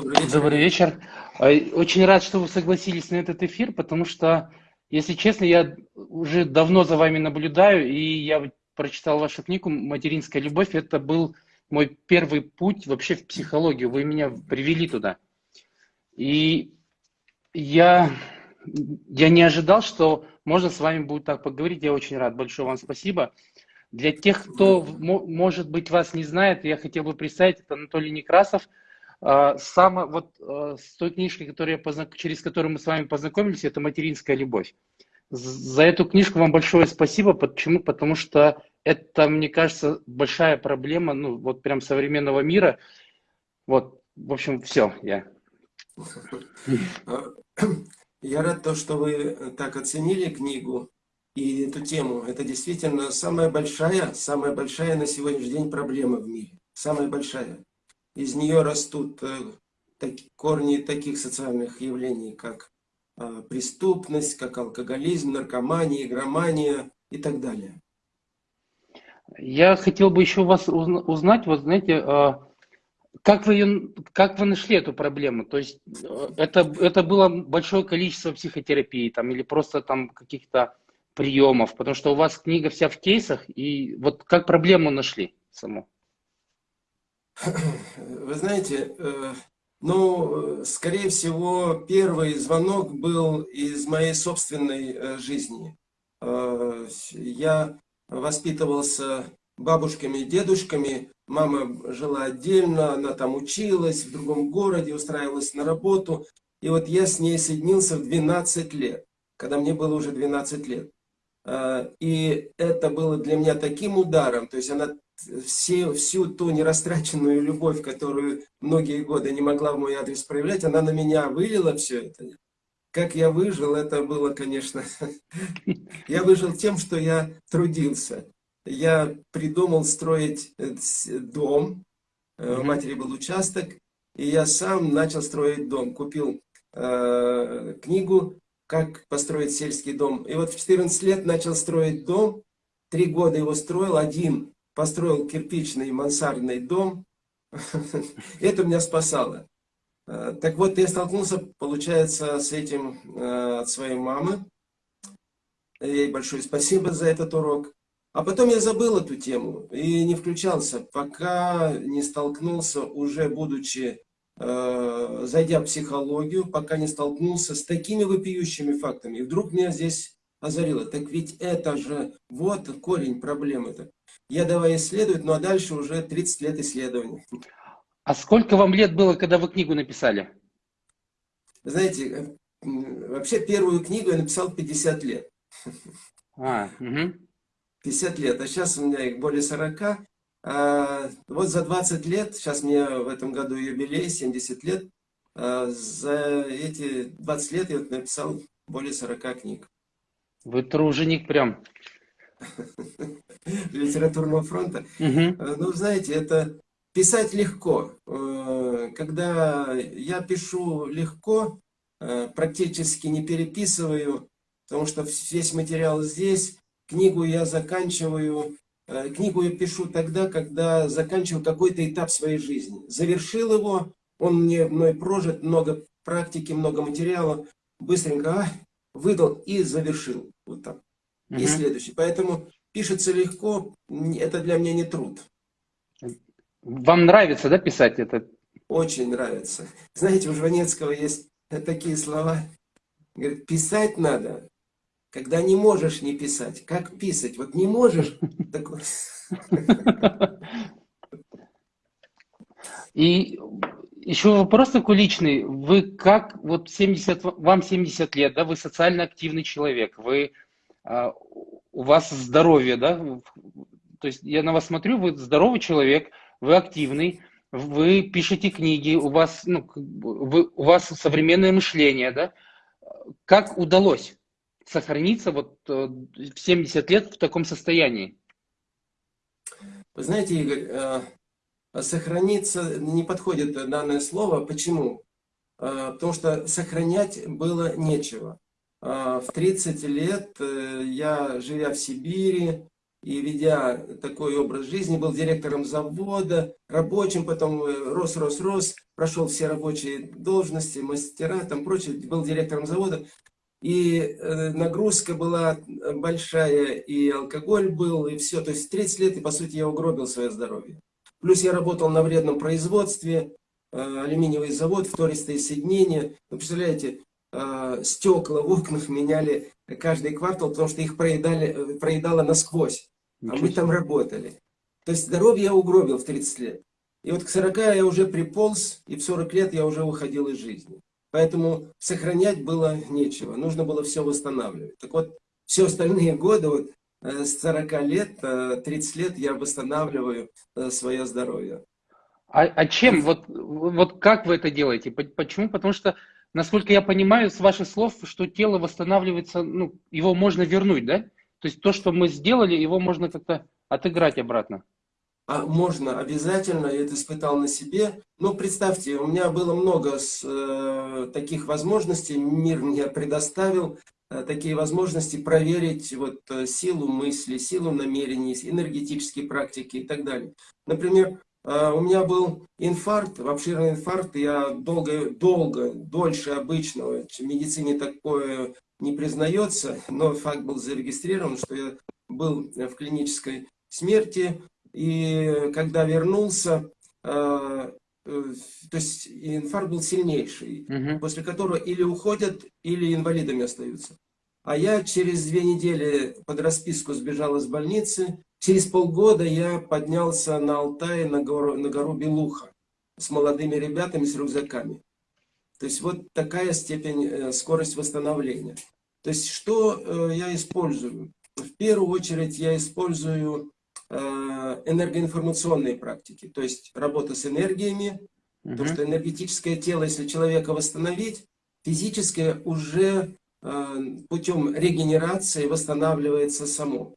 Добрый вечер. Добрый вечер. Очень рад, что вы согласились на этот эфир, потому что, если честно, я уже давно за вами наблюдаю, и я прочитал вашу книгу «Материнская любовь». Это был мой первый путь вообще в психологию. Вы меня привели туда. И я, я не ожидал, что можно с вами будет так поговорить. Я очень рад. Большое вам спасибо. Для тех, кто, может быть, вас не знает, я хотел бы представить, это Анатолий Некрасов. А, Самое, вот а, с той книжкой, которую я познак... через которую мы с вами познакомились, это «Материнская любовь». За эту книжку вам большое спасибо. Почему? Потому что это, мне кажется, большая проблема, ну, вот прям современного мира. Вот, в общем, все, я. Я рад то, что вы так оценили книгу и эту тему. Это действительно самая большая, самая большая на сегодняшний день проблема в мире. Самая большая. Из нее растут э, корни таких социальных явлений, как э, преступность, как алкоголизм, наркомания, игромания и так далее. Я хотел бы еще вас узнать, вот знаете, э, как вы, ее, как вы нашли эту проблему? То есть э, это, это было большое количество психотерапии там, или просто там каких-то приемов, потому что у вас книга вся в кейсах, и вот как проблему нашли саму? Вы знаете, э, ну, скорее всего, первый звонок был из моей собственной э, жизни. Э, я воспитывался бабушками и дедушками, мама жила отдельно, она там училась в другом городе, устраивалась на работу. И вот я с ней соединился в 12 лет, когда мне было уже 12 лет. А, и это было для меня таким ударом, то есть она все, всю ту нерастраченную любовь, которую многие годы не могла в мой адрес проявлять, она на меня вылила все это. Как я выжил, это было, конечно... Я выжил тем, что я трудился. Я придумал строить э, дом, э, у матери был участок, и я сам начал строить дом. Купил э, книгу как построить сельский дом. И вот в 14 лет начал строить дом, три года его строил, один построил кирпичный мансардный дом. Это меня спасало. Э, так вот, я столкнулся, получается, с этим э, от своей мамы. Ей большое спасибо за этот урок. А потом я забыл эту тему и не включался, пока не столкнулся, уже будучи зайдя в психологию, пока не столкнулся с такими вопиющими фактами. И вдруг меня здесь озарило. Так ведь это же, вот корень проблемы-то. Я давай исследовать, ну а дальше уже 30 лет исследований. А сколько вам лет было, когда вы книгу написали? Знаете, вообще первую книгу я написал 50 лет. А, угу. 50 лет, а сейчас у меня их более 40. А, вот за 20 лет, сейчас мне в этом году юбилей, 70 лет, а, за эти 20 лет я написал более 40 книг. Вы труженик прям. Литературного фронта. Ну, знаете, это писать легко. Когда я пишу легко, практически не переписываю, потому что весь материал здесь, книгу я заканчиваю Э, книгу я пишу тогда, когда заканчиваю какой-то этап своей жизни. Завершил его, он мне мной прожит, много практики, много материала. Быстренько а, выдал и завершил. Вот так. Угу. И следующий. Поэтому пишется легко, это для меня не труд. Вам нравится, да, писать это? Очень нравится. Знаете, у Жванецкого есть такие слова. Говорит, писать надо, когда не можешь не писать. Как писать? Вот не можешь. И еще вопрос такой личный. Вы как, вот 70, вам 70 лет, да, вы социально активный человек, вы, а, у вас здоровье, да, то есть я на вас смотрю, вы здоровый человек, вы активный, вы пишете книги, у вас, ну, вы, у вас современное мышление, да, как удалось? Сохраниться вот э, в 70 лет в таком состоянии? Вы знаете, Игорь, э, сохраниться не подходит данное слово. Почему? Э, потому что сохранять было нечего. В 30 лет я, живя в Сибири, и ведя такой образ жизни, был директором завода, рабочим, потом рос, рос, рос, прошел все рабочие должности, мастера, там прочее, был директором завода. И э, нагрузка была большая, и алкоголь был, и все. То есть 30 лет, и по сути я угробил свое здоровье. Плюс я работал на вредном производстве, э, алюминиевый завод, втористые соединения. Вы представляете, стекла в окнах меняли каждый квартал, потому что их проедали, проедало насквозь. А мы там работали. То есть здоровье я угробил в 30 лет. И вот к 40 я уже приполз, и в 40 лет я уже уходил из жизни. Поэтому сохранять было нечего. Нужно было все восстанавливать. Так вот, все остальные годы, вот, э, с 40 лет, 30 э, лет я восстанавливаю э, свое здоровье. А, а чем? Вот, вот как вы это делаете? Почему? Потому что, насколько я понимаю, с ваших слов, что тело восстанавливается, ну, его можно вернуть, да? То есть то, что мы сделали, его можно как-то отыграть обратно. А можно обязательно, я это испытал на себе. Но представьте, у меня было много с, э, таких возможностей, мир мне предоставил э, такие возможности проверить вот, э, силу мысли, силу намерений, энергетические практики и так далее. Например, э, у меня был инфаркт, обширный инфаркт, я долго, долго, дольше обычного, в медицине такое не признается, но факт был зарегистрирован, что я был в клинической смерти, и когда вернулся, э, э, то есть инфаркт был сильнейший, угу. после которого или уходят, или инвалидами остаются. А я через две недели под расписку сбежал из больницы. Через полгода я поднялся на Алтай, на гору, на гору Белуха, с молодыми ребятами, с рюкзаками. То есть вот такая степень, э, скорость восстановления. То есть что э, я использую? В первую очередь я использую энергоинформационные практики, то есть работа с энергиями, угу. потому что энергетическое тело, если человека восстановить, физическое уже путем регенерации восстанавливается само.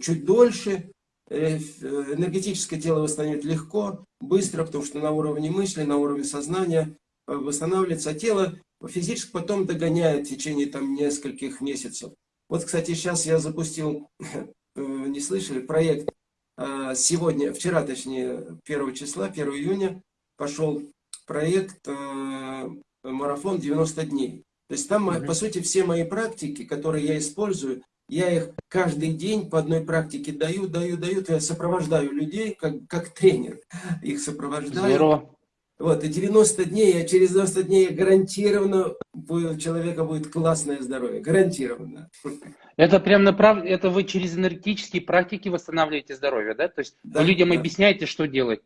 Чуть дольше энергетическое тело восстановить легко, быстро, потому что на уровне мысли, на уровне сознания восстанавливается, а тело физически потом догоняет в течение там нескольких месяцев. Вот, кстати, сейчас я запустил, э, не слышали, проект а, сегодня, вчера, точнее, 1 числа, 1 июня, пошел проект э, марафон 90 дней. То есть там, по сути, все мои практики, которые я использую, я их каждый день по одной практике даю, даю, даю, я сопровождаю людей, как, как тренер, их сопровождаю. Здорово. Вот, и 90 дней, а через 90 дней гарантированно у человека будет классное здоровье. Гарантированно. Это прям направ... это вы через энергетические практики восстанавливаете здоровье, да? То есть да, вы людям да. объясняете, что делать?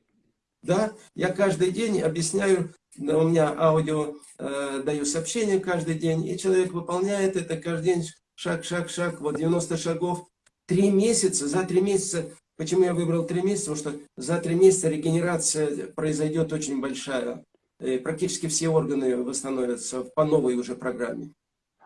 Да, я каждый день объясняю, у меня аудио э, даю сообщение каждый день, и человек выполняет это каждый день, шаг, шаг, шаг, вот 90 шагов. Три месяца, за три месяца Почему я выбрал три месяца? Потому что за три месяца регенерация произойдет очень большая. И практически все органы восстановятся по новой уже программе.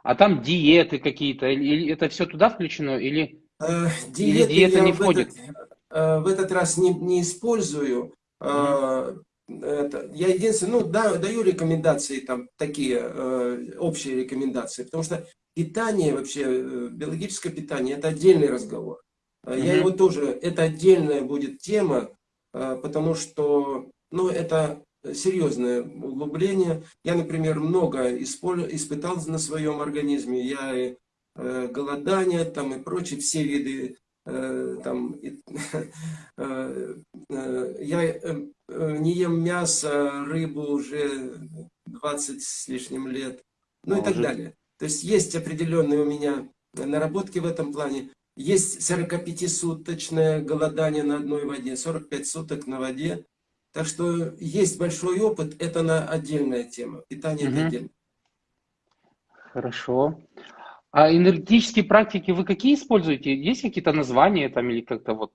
А там диеты какие-то, это все туда включено, или, э, диеты или диета не входит? В этот, э, в этот раз не, не использую. Э, это, я единственное, ну, да, даю рекомендации, там, такие э, общие рекомендации, потому что питание вообще, э, биологическое питание, это отдельный разговор. Угу. Я его тоже, это отдельная будет тема, а, потому что, ну, это серьезное углубление. Я, например, много испытал на своем организме. Я и э, голодание там и прочие, все виды э, там, э, я не ем мясо, рыбу уже 20 с лишним лет, ну и так далее. То есть есть определенные у меня наработки в этом плане. Есть 45-суточное голодание на одной воде, 45 суток на воде. Так что есть большой опыт, это на отдельная тема. Питание угу. это отдельно. Хорошо. А энергетические практики вы какие используете? Есть какие-то названия там или как-то вот?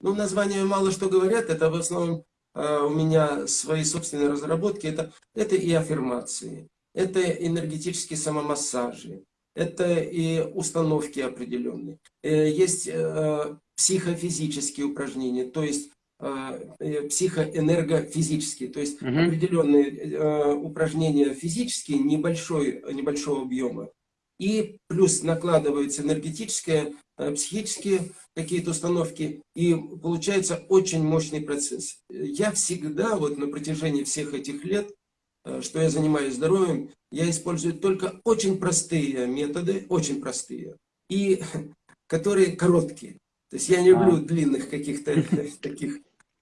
Ну, названия мало что говорят. Это в основном э, у меня свои собственные разработки. Это, это и аффирмации, это энергетические самомассажи, это и установки определенные. Э, есть э, психофизические упражнения, то есть э, психоэнергофизические, то есть угу. определенные упражнения физические небольшой, небольшого объема. И плюс накладывается энергетическое э, психические какие-то установки, и получается очень мощный процесс. Я всегда, вот на протяжении всех этих лет, что я занимаюсь здоровьем, я использую только очень простые методы, очень простые, и которые короткие. То есть я не люблю а. длинных каких-то таких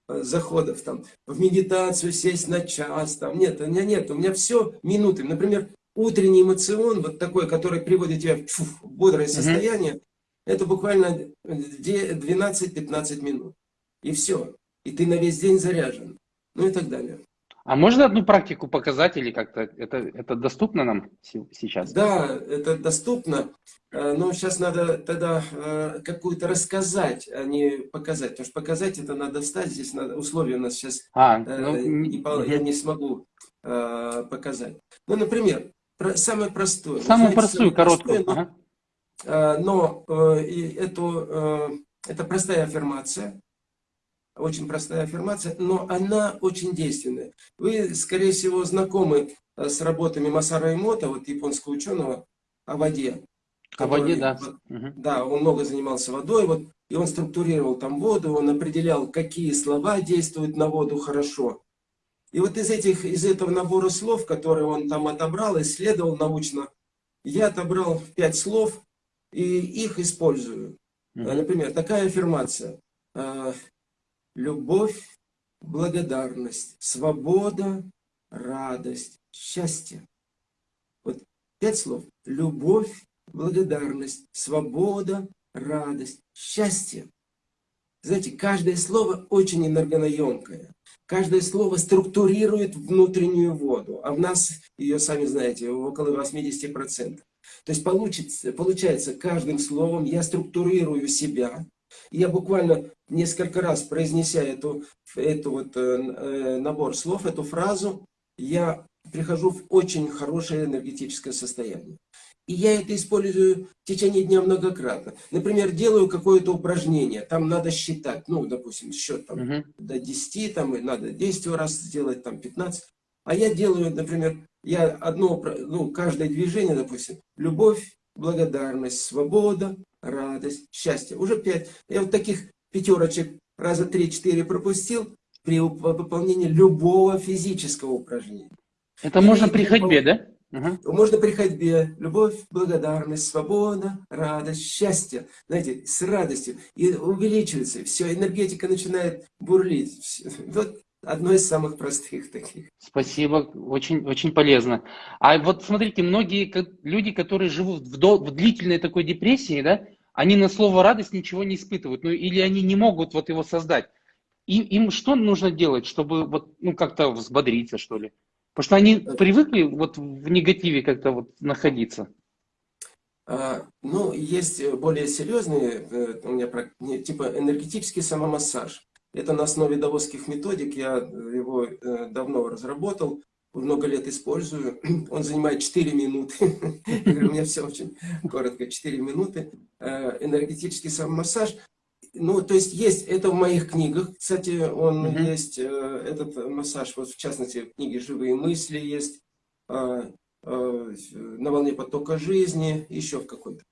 э, заходов там в медитацию сесть на час там. Нет у меня нет у меня все минуты. Например утренний эмоцион вот такой который приводит тебя в бодрое состояние это буквально 12-15 минут. И все и ты на весь день заряжен. Ну и так далее а можно одну практику показать или как-то это, это доступно нам сейчас? Да, это доступно, э, но сейчас надо тогда э, какую-то рассказать, а не показать. Потому что показать это надо встать, здесь надо, условия у нас сейчас, а, э, ну, не, я не смогу показать. Ну, например, самое простое. Самую знаете, простую, короткую. Простое, но, ага. но эту, это простая аффирмация очень простая аффирмация, но она очень действенная. Вы, скорее всего, знакомы э, с работами Масара Эмота, вот японского ученого, о воде. О воде, да. Да, он много занимался водой, вот, и он структурировал там воду, он определял, какие слова действуют на воду хорошо. И вот из, этих, из этого набора слов, которые он там отобрал, исследовал научно, я отобрал пять слов и их использую. Например, такая аффирмация. Любовь, благодарность, свобода, радость, счастье. Вот пять слов. Любовь, благодарность, свобода, радость, счастье. Знаете, каждое слово очень энергонаемкое. Каждое слово структурирует внутреннюю воду, а в нас ее, сами знаете, около 80%. То есть получится, получается, каждым словом я структурирую себя, я буквально несколько раз произнеся эту, эту вот, э, э, набор слов, эту фразу, я прихожу в очень хорошее энергетическое состояние. И я это использую в течение дня многократно. Например, делаю какое-то упражнение, там надо считать, ну, допустим, счет там, uh -huh. до 10, там, и надо 10 раз сделать, там, 15. А я делаю, например, я одно, ну, каждое движение, допустим, любовь, благодарность, свобода, радость, счастье. Уже пять. Я вот таких пятерочек раза три-четыре пропустил при выполнении любого физического упражнения. Это И можно при ходьбе, да? Угу. Можно при ходьбе. Любовь, благодарность, свобода, радость, счастье. Знаете, с радостью. И увеличивается. Все, энергетика начинает бурлить. Вот одно из самых простых таких. Спасибо, очень, очень полезно. А вот смотрите, многие люди, которые живут в, до, в длительной такой депрессии, да, они на слово радость ничего не испытывают, ну или они не могут вот его создать. И, им что нужно делать, чтобы вот, ну, как-то взбодриться, что ли? Потому что они привыкли вот в негативе как-то вот находиться. А, ну, есть более серьезные, э, у меня типа энергетический самомассаж. Это на основе даосских методик, я его э, давно разработал, много лет использую. Он занимает 4 минуты. У меня все очень коротко, 4 минуты. Э, энергетический самомассаж. Ну, то есть есть, это в моих книгах, кстати, он uh есть, э, этот массаж, вот в частности, в книге «Живые мысли» есть, «На волне потока жизни», еще в какой-то.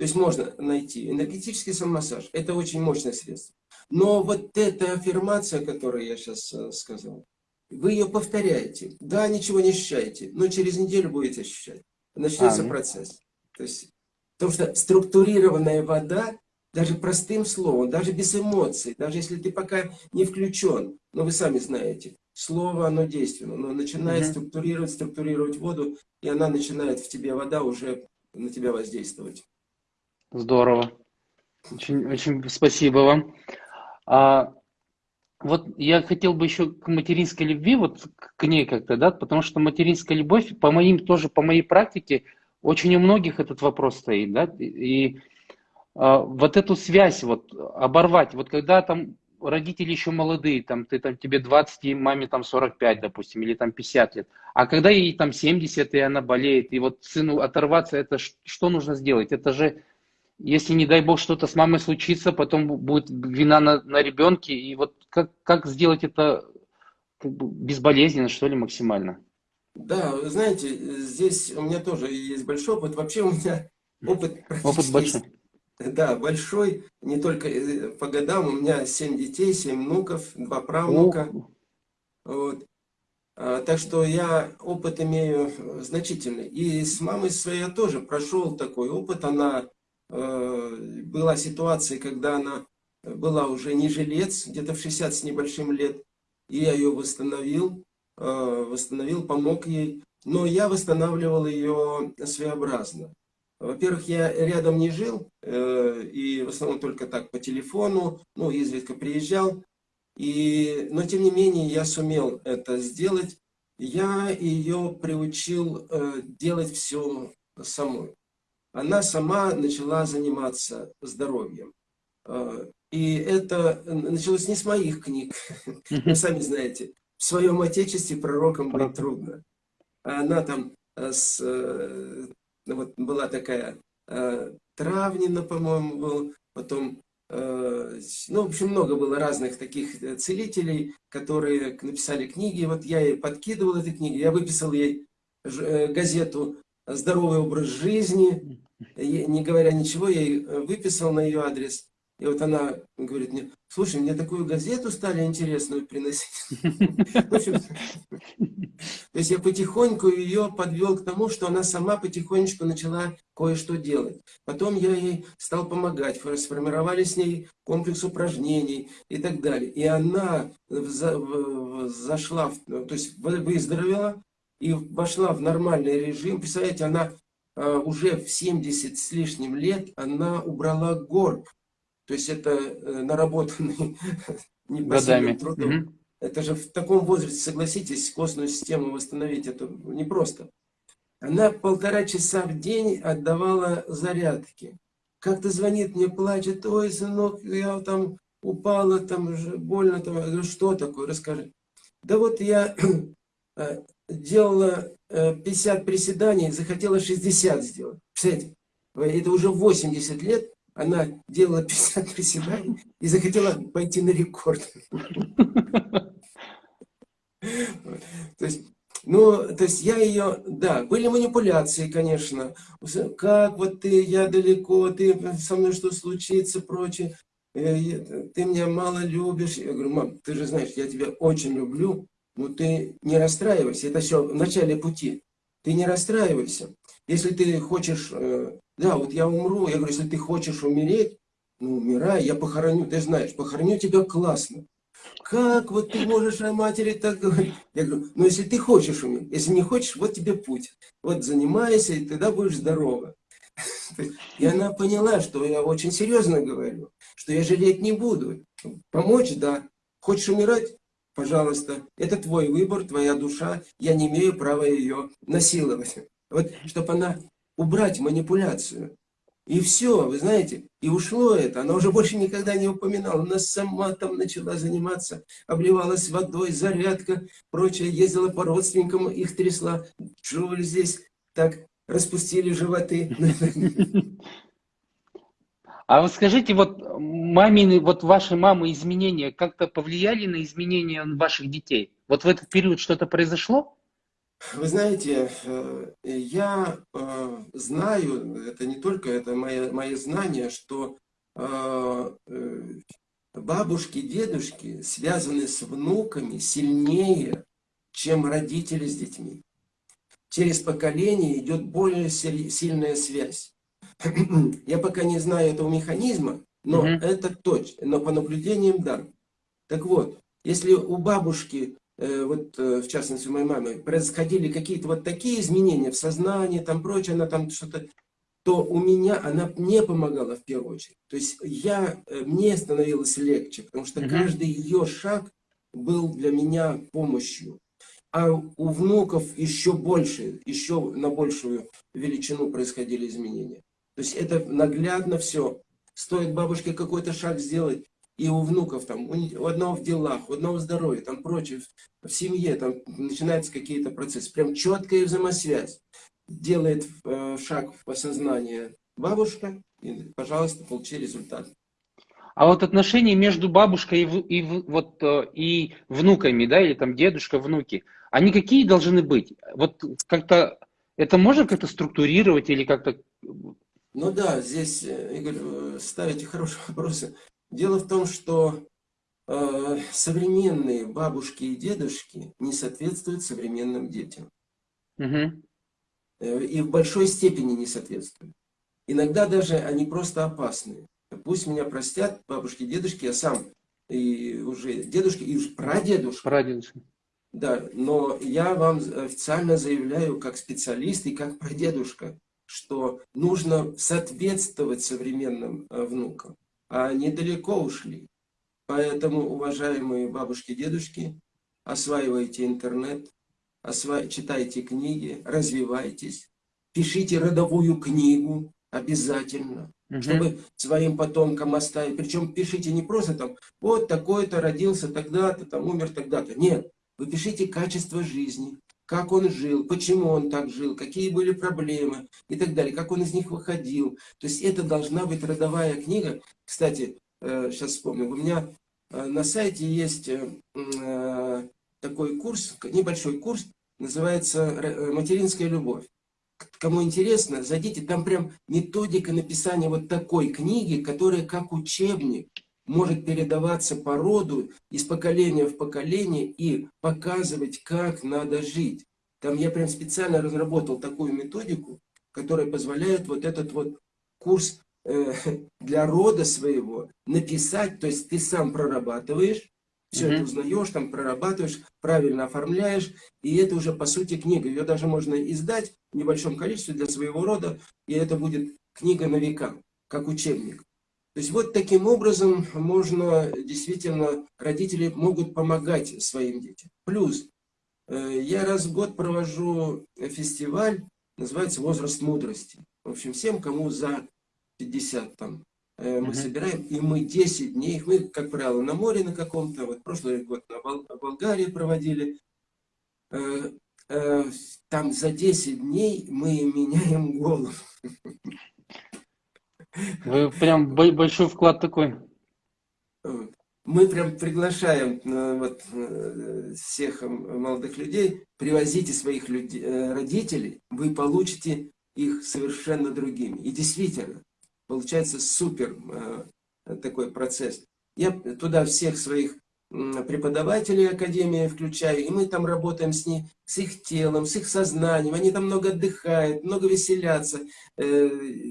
То есть можно найти. Энергетический самомассаж – это очень мощное средство. Но вот эта аффирмация, которую я сейчас э, сказал, вы ее повторяете. Да, ничего не ощущаете, но через неделю будете ощущать. Начнется а, процесс. То есть, потому что структурированная вода, даже простым словом, даже без эмоций, даже если ты пока не включен, но вы сами знаете, слово, оно действенно, оно начинает угу. структурировать, структурировать воду, и она начинает в тебе, вода уже на тебя воздействовать. Здорово. Очень, очень спасибо вам. А, вот я хотел бы еще к материнской любви, вот к ней как-то, да, потому что материнская любовь, по моим, тоже по моей практике, очень у многих этот вопрос стоит, да, и а, вот эту связь вот оборвать, вот когда там родители еще молодые, там ты там тебе 20, и маме там 45, допустим, или там 50 лет, а когда ей там 70, и она болеет, и вот сыну оторваться, это что нужно сделать? Это же если, не дай бог, что-то с мамой случится, потом будет вина на, на ребенке. И вот как, как сделать это как бы безболезненно, что ли, максимально? Да, вы знаете, здесь у меня тоже есть большой опыт. Вообще у меня опыт Опыт большой. Да, большой, не только э, по годам, у меня семь детей, семь внуков, два правнука. Вот. А, так что я опыт имею значительный. И с мамой своей я тоже прошел такой опыт. Она э, была ситуация, когда она была уже не жилец, где-то в 60 с небольшим лет. И я ее восстановил, э, восстановил, помог ей. Но я восстанавливал ее своеобразно. Во-первых, я рядом не жил, э, и в основном только так по телефону, ну, изредка приезжал. И, но, тем не менее, я сумел это сделать. Я ее приучил э, делать все самой. Она сама начала заниматься здоровьем. Э, и это началось не с моих книг. Вы сами знаете, в своем отечестве пророком быть трудно. Она там с ну, вот была такая э, Травнина, по-моему, был, потом, э, ну, в общем, много было разных таких э, целителей, которые написали книги, вот я ей подкидывал эти книги, я выписал ей э, газету «Здоровый образ жизни», не говоря ничего, я ей э, выписал на ее адрес, и вот она говорит мне, слушай, мне такую газету стали интересную приносить. То есть я потихоньку ее подвел к тому, что она сама потихонечку начала кое-что делать. Потом я ей стал помогать, сформировали с ней комплекс упражнений и так далее. И она зашла, то есть выздоровела и вошла в нормальный режим. Представляете, она а, уже в 70 с лишним лет, она убрала горб то есть это э, наработанный непосильным трудом. Угу. Это же в таком возрасте, согласитесь, костную систему восстановить, это непросто. Она полтора часа в день отдавала зарядки. Как-то звонит мне, плачет, ой, сынок, я там упала, там же больно, там. Говорю, что такое, расскажи. Да вот я э, делала 50 э, приседаний, захотела 60 сделать. Представляете, это уже 80 лет, она делала 50 приседаний и захотела пойти на рекорд. То есть, ну, то есть я ее, да, были манипуляции, конечно. Как вот ты, я далеко, ты со мной что случится, прочее. Э, ты меня мало любишь. Я говорю, мам, ты же знаешь, я тебя очень люблю, но ты не расстраивайся. Это все в начале пути. Ты не расстраивайся. Если ты хочешь э, да, вот я умру. Я говорю, если ты хочешь умереть, ну, умирай, я похороню. Ты знаешь, похороню тебя классно. Как вот ты можешь о матери так говорить? Я говорю, ну, если ты хочешь умереть, если не хочешь, вот тебе путь. Вот занимайся, и тогда будешь здорова. И она поняла, что я очень серьезно говорю, что я жалеть не буду. Помочь, да. Хочешь умирать? Пожалуйста. Это твой выбор, твоя душа. Я не имею права ее насиловать. Вот, чтобы она убрать манипуляцию. И все, вы знаете, и ушло это. Она уже больше никогда не упоминала. Она сама там начала заниматься, обливалась водой, зарядка, прочее. Ездила по родственникам, их трясла. Вы здесь так распустили животы? А вот скажите, вот мамины, вот ваши мамы изменения как-то повлияли на изменения ваших детей? Вот в этот период что-то произошло? Вы знаете, э, я э, знаю, это не только это мои, мои знания, что э, бабушки, дедушки связаны с внуками сильнее, чем родители с детьми. Через поколение идет более сильная связь. Я пока не знаю этого механизма, но угу. это точно, но по наблюдениям да. Так вот, если у бабушки Э, вот э, в частности у моей мамы, происходили какие-то вот такие изменения в сознании, там прочее, она там что-то, то у меня она мне помогала в первую очередь. То есть я, э, мне становилось легче, потому что каждый ее шаг был для меня помощью. А у внуков еще больше, еще на большую величину происходили изменения. То есть это наглядно все. Стоит бабушке какой-то шаг сделать, и у внуков, там, у одного в делах, у одного в здоровье, там прочее, в семье, там начинаются какие-то процессы. Прям четкая взаимосвязь. Делает э, шаг в осознание бабушка, и, пожалуйста, получи результат. А вот отношения между бабушкой и, и, вот, э, и внуками, да, или там дедушка, внуки, они какие должны быть? Вот как-то это можно как-то структурировать или как-то Ну да, здесь, э, Игорь, э, ставите хорошие вопросы. Дело в том, что э, современные бабушки и дедушки не соответствуют современным детям. Угу. И в большой степени не соответствуют. Иногда даже они просто опасны. Пусть меня простят бабушки и дедушки, я сам и уже дедушки, и уже прадедушка. Прадедушка. Да, но я вам официально заявляю, как специалист и как прадедушка, что нужно соответствовать современным э, внукам, а они далеко ушли. Поэтому, уважаемые бабушки дедушки, осваивайте интернет, осва... читайте книги, развивайтесь, пишите родовую книгу обязательно, угу. чтобы своим потомкам оставить. Причем пишите не просто там, вот такой-то родился тогда-то, там умер тогда-то. Нет, вы пишите качество жизни, как он жил, почему он так жил, какие были проблемы и так далее, как он из них выходил. То есть это должна быть родовая книга. Кстати, сейчас э, вспомню, у меня э, на сайте есть э, такой курс, небольшой курс, называется «Материнская любовь». Кому интересно, зайдите, там прям методика написания вот такой книги, которая как учебник может передаваться по роду из поколения в поколение и показывать, как надо жить. Там я прям специально разработал такую методику, которая позволяет вот этот вот курс э, для рода своего написать, то есть ты сам прорабатываешь, все mm -hmm. это узнаешь, там прорабатываешь, правильно оформляешь, и это уже по сути книга. Ее даже можно издать в небольшом количестве для своего рода, и это будет книга на века, как учебник. То есть вот таким образом можно, действительно, родители могут помогать своим детям. Плюс, э, я раз в год провожу фестиваль, называется «Возраст мудрости». В общем, всем, кому за 50 там, э, мы -huh. собираем, и мы 10 дней, мы, как правило, на море на каком-то, вот прошлый год на Бол Болгарии проводили, э, там за 10 дней мы меняем голову. Вы прям большой вклад такой. Мы прям приглашаем э, вот, э, всех молодых людей, привозите своих людей, э, родителей, вы получите их совершенно другими. И действительно, получается супер такой процесс. Я туда всех своих преподавателей Академии включаю, и мы там работаем с, ней, с их телом, с их сознанием, они там много отдыхают, много веселятся, э,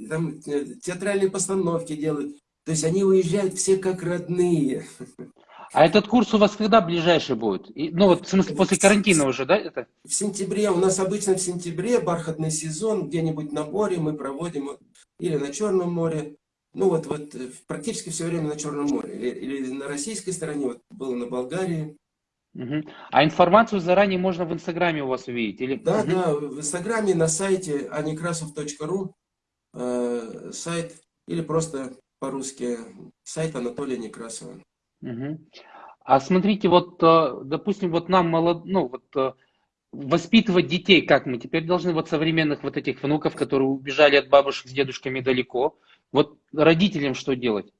там э, театральные постановки делают, то есть они уезжают все как родные. А этот курс у вас когда ближайший будет? И, ну вот, в смысле, после карантина уже, да? Это? В сентябре, у нас обычно в сентябре, бархатный сезон, где-нибудь на море мы проводим, или на Черном море, ну вот, вот э, практически все время на Черном море. Или, или на российской стороне, вот было на Болгарии. Угу. А информацию заранее можно в Инстаграме у вас увидеть? Или... Да, угу. да, в Инстаграме на сайте anikrasov.ru э, сайт, или просто по-русски сайт Анатолия Некрасова. Угу. А смотрите, вот, э, допустим, вот нам молод... ну, вот, э, воспитывать детей, как мы теперь должны вот современных вот этих внуков, которые убежали от бабушек с дедушками далеко, вот родителям что делать?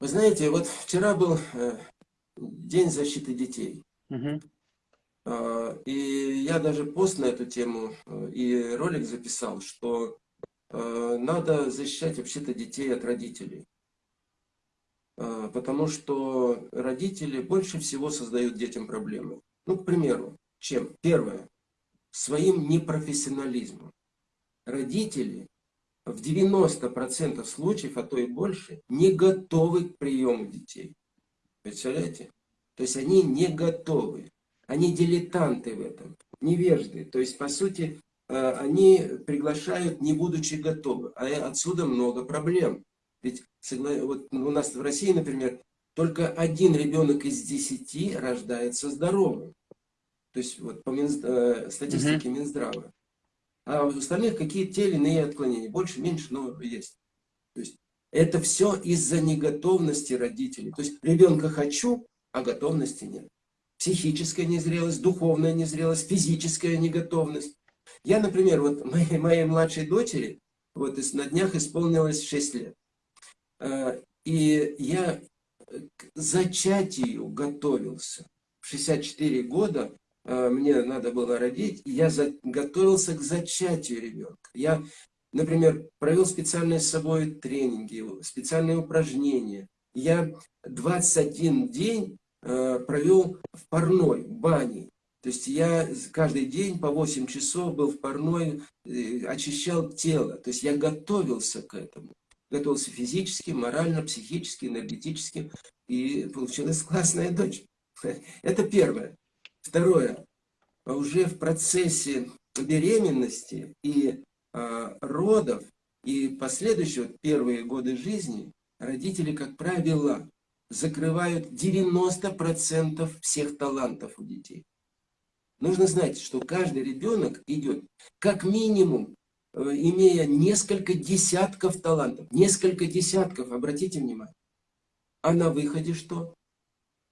Вы знаете, вот вчера был э, День защиты детей. Угу. И я даже пост на эту тему э, и ролик записал, что э, надо защищать вообще-то детей от родителей. Потому что родители больше всего создают детям проблемы. Ну, к примеру, чем? Первое. Своим непрофессионализмом. Родители в 90% случаев, а то и больше, не готовы к приему детей. Представляете? То есть они не готовы. Они дилетанты в этом, невежды. То есть, по сути, э, они приглашают, не будучи готовы. А отсюда много проблем. Ведь вот у нас в России, например, только один ребенок из десяти рождается здоровым. То есть вот по Минз... Э, статистике Минздрава а у остальных какие-то те или иные отклонения. Больше, меньше, но есть. То есть это все из-за неготовности родителей. То есть ребенка хочу, а готовности нет. Психическая незрелость, духовная незрелость, физическая неготовность. Я, например, вот моей, моей младшей дочери вот на днях исполнилось 6 лет. А, и я к зачатию готовился. В 64 года мне надо было родить, и я готовился к зачатию ребенка. Я например, провел специальные с собой тренинги, специальные упражнения. Я 21 день э, провел в парной, в бане. То есть я каждый день по 8 часов был в парной, э, очищал тело. То есть я готовился к этому. Готовился физически, морально, психически, энергетически. И получилась классная дочь. Это первое. Второе. Уже в процессе беременности и э, родов, и последующие первые годы жизни, родители, как правило, закрывают 90% всех талантов у детей. Нужно знать, что каждый ребенок идет как минимум, э, имея несколько десятков талантов. Несколько десятков, обратите внимание. А на выходе что?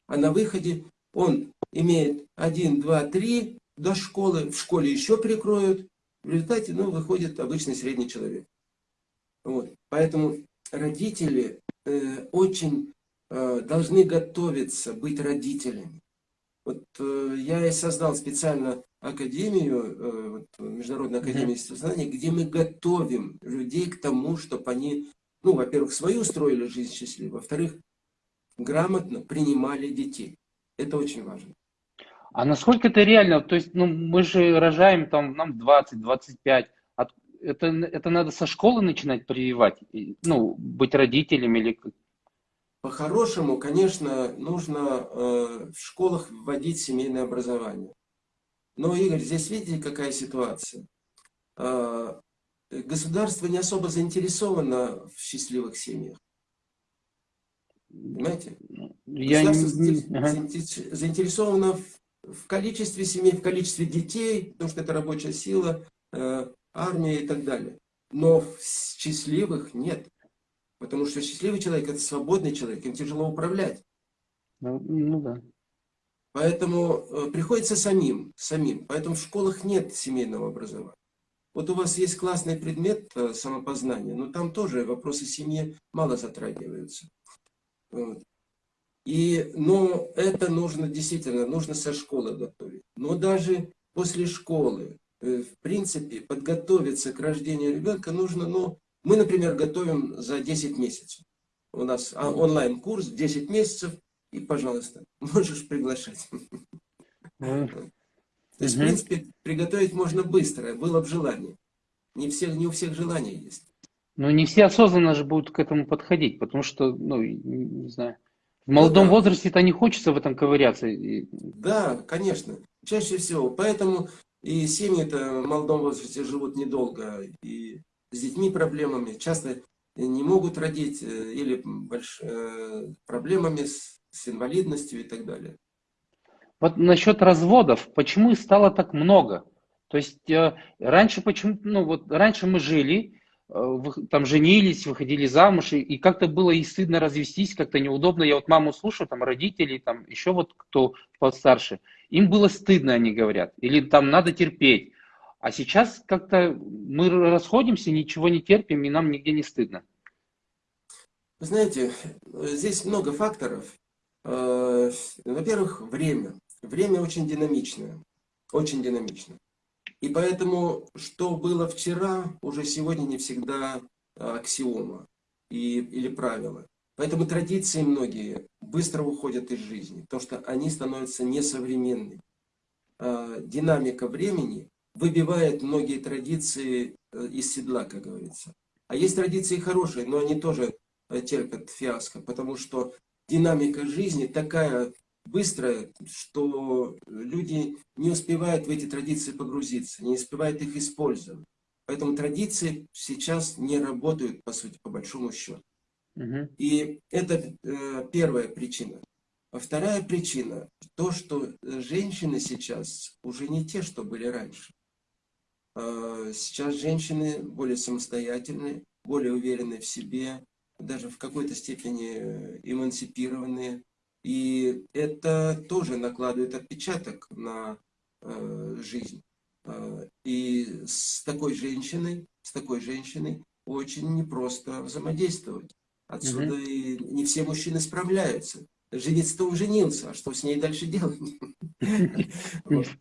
А на выходе он имеет 1, 2, 3 до школы, в школе еще прикроют. В результате, ну, выходит обычный средний человек. Вот. Поэтому родители э, очень э, должны готовиться быть родителями. Вот э, я и создал специально академию, э, вот, Международную академию естествознания, где мы готовим людей к тому, чтобы они, ну, во-первых, свою устроили жизнь счастливо, во-вторых, грамотно принимали детей. Это очень важно. А насколько это реально? То есть, ну, мы же рожаем там, нам 20-25. Это, это надо со школы начинать прививать? Ну, быть родителем или по-хорошему, конечно, нужно э, в школах вводить семейное образование. Но, Игорь, здесь видите, какая ситуация? Э, государство не особо заинтересовано в счастливых семьях. Понимаете? Я государство не... заинтересовано в, в количестве семей, в количестве детей, потому что это рабочая сила, э, армия и так далее. Но счастливых нет. Потому что счастливый человек – это свободный человек, им тяжело управлять. Ну, ну да. Поэтому э, приходится самим, самим. Поэтому в школах нет семейного образования. Вот у вас есть классный предмет э, самопознания, но там тоже вопросы семьи мало затрагиваются. Вот. И, но это нужно действительно, нужно со школы готовить. Но даже после школы, э, в принципе, подготовиться к рождению ребенка нужно, ну, мы, например, готовим за 10 месяцев. У нас а, онлайн-курс 10 месяцев, и, пожалуйста, можешь приглашать. То есть, в принципе, приготовить можно быстро, было бы желание. Не, всех, не у всех желания есть. Но не все осознанно же будут к этому подходить, потому что, ну, не знаю, в молодом ну, да. возрасте-то не хочется в этом ковыряться. Да, конечно, чаще всего. Поэтому и семьи-то в молодом возрасте живут недолго, и с детьми проблемами, часто не могут родить, э, или больш... Э, проблемами с, с инвалидностью и так далее. Вот насчет разводов, почему их стало так много? То есть э, раньше почему, ну вот раньше мы жили, там женились, выходили замуж, и, как-то было и стыдно развестись, как-то неудобно. Я вот маму слушаю, там родители, там еще вот кто постарше, им было стыдно, они говорят, или там надо терпеть. А сейчас как-то мы расходимся, ничего не терпим, и нам нигде не стыдно. Вы знаете, здесь много факторов. Э, во-первых, время. Время очень динамичное. Очень динамично. И поэтому, что было вчера, уже сегодня не всегда аксиома и, или правило. Поэтому традиции многие быстро уходят из жизни, потому что они становятся несовременными. Э, динамика времени выбивает многие традиции э, из седла, как говорится. А есть традиции хорошие, но они тоже э, терпят фиаско, потому что динамика жизни такая быстрая, что люди не успевают в эти традиции погрузиться, не успевают их использовать. Поэтому традиции сейчас не работают, по сути, по большому счету. Угу. И это э, первая причина. А вторая причина, то, что женщины сейчас уже не те, что были раньше. А, сейчас женщины более самостоятельные, более уверенные в себе, даже в какой-то степени э, эмансипированные. И это тоже накладывает отпечаток на э, жизнь. А, и с такой женщиной, с такой женщиной очень непросто взаимодействовать. Отсюда угу. и не все мужчины справляются. Жениться-то он женился, а что с ней дальше делать?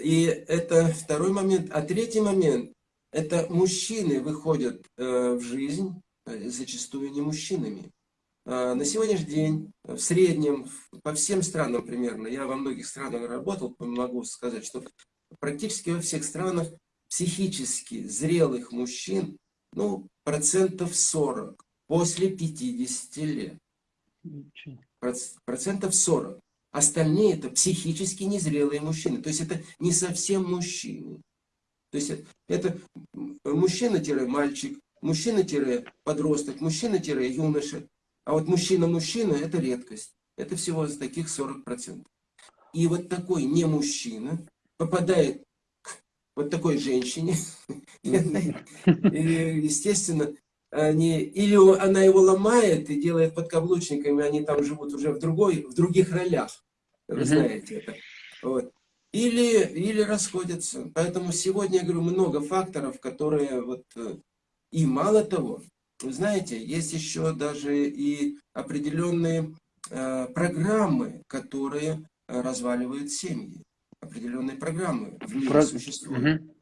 И это второй момент. А третий момент, это мужчины выходят э, в жизнь, э, зачастую не мужчинами. Э, на сегодняшний день в среднем по всем странам примерно, я во многих странах работал, могу сказать, что практически во всех странах психически зрелых мужчин, ну, процентов 40 после 50 лет. Процентов 40. Остальные это психически незрелые мужчины. То есть это не совсем мужчины. То есть это мужчина-мальчик, мужчина-подросток, мужчина-юноша. А вот мужчина-мужчина это редкость. Это всего из таких 40%. И вот такой не мужчина попадает к вот такой женщине. Естественно, они, или она его ломает и делает подкаблучниками, они там живут уже в, другой, в других ролях. Вы знаете это. Вот. Или, или расходятся. Поэтому сегодня, я говорю, много факторов, которые вот... Э, и мало того, вы знаете, есть еще даже и определенные э, программы, которые разваливают семьи. Определенные программы в мире Про... существуют. Угу.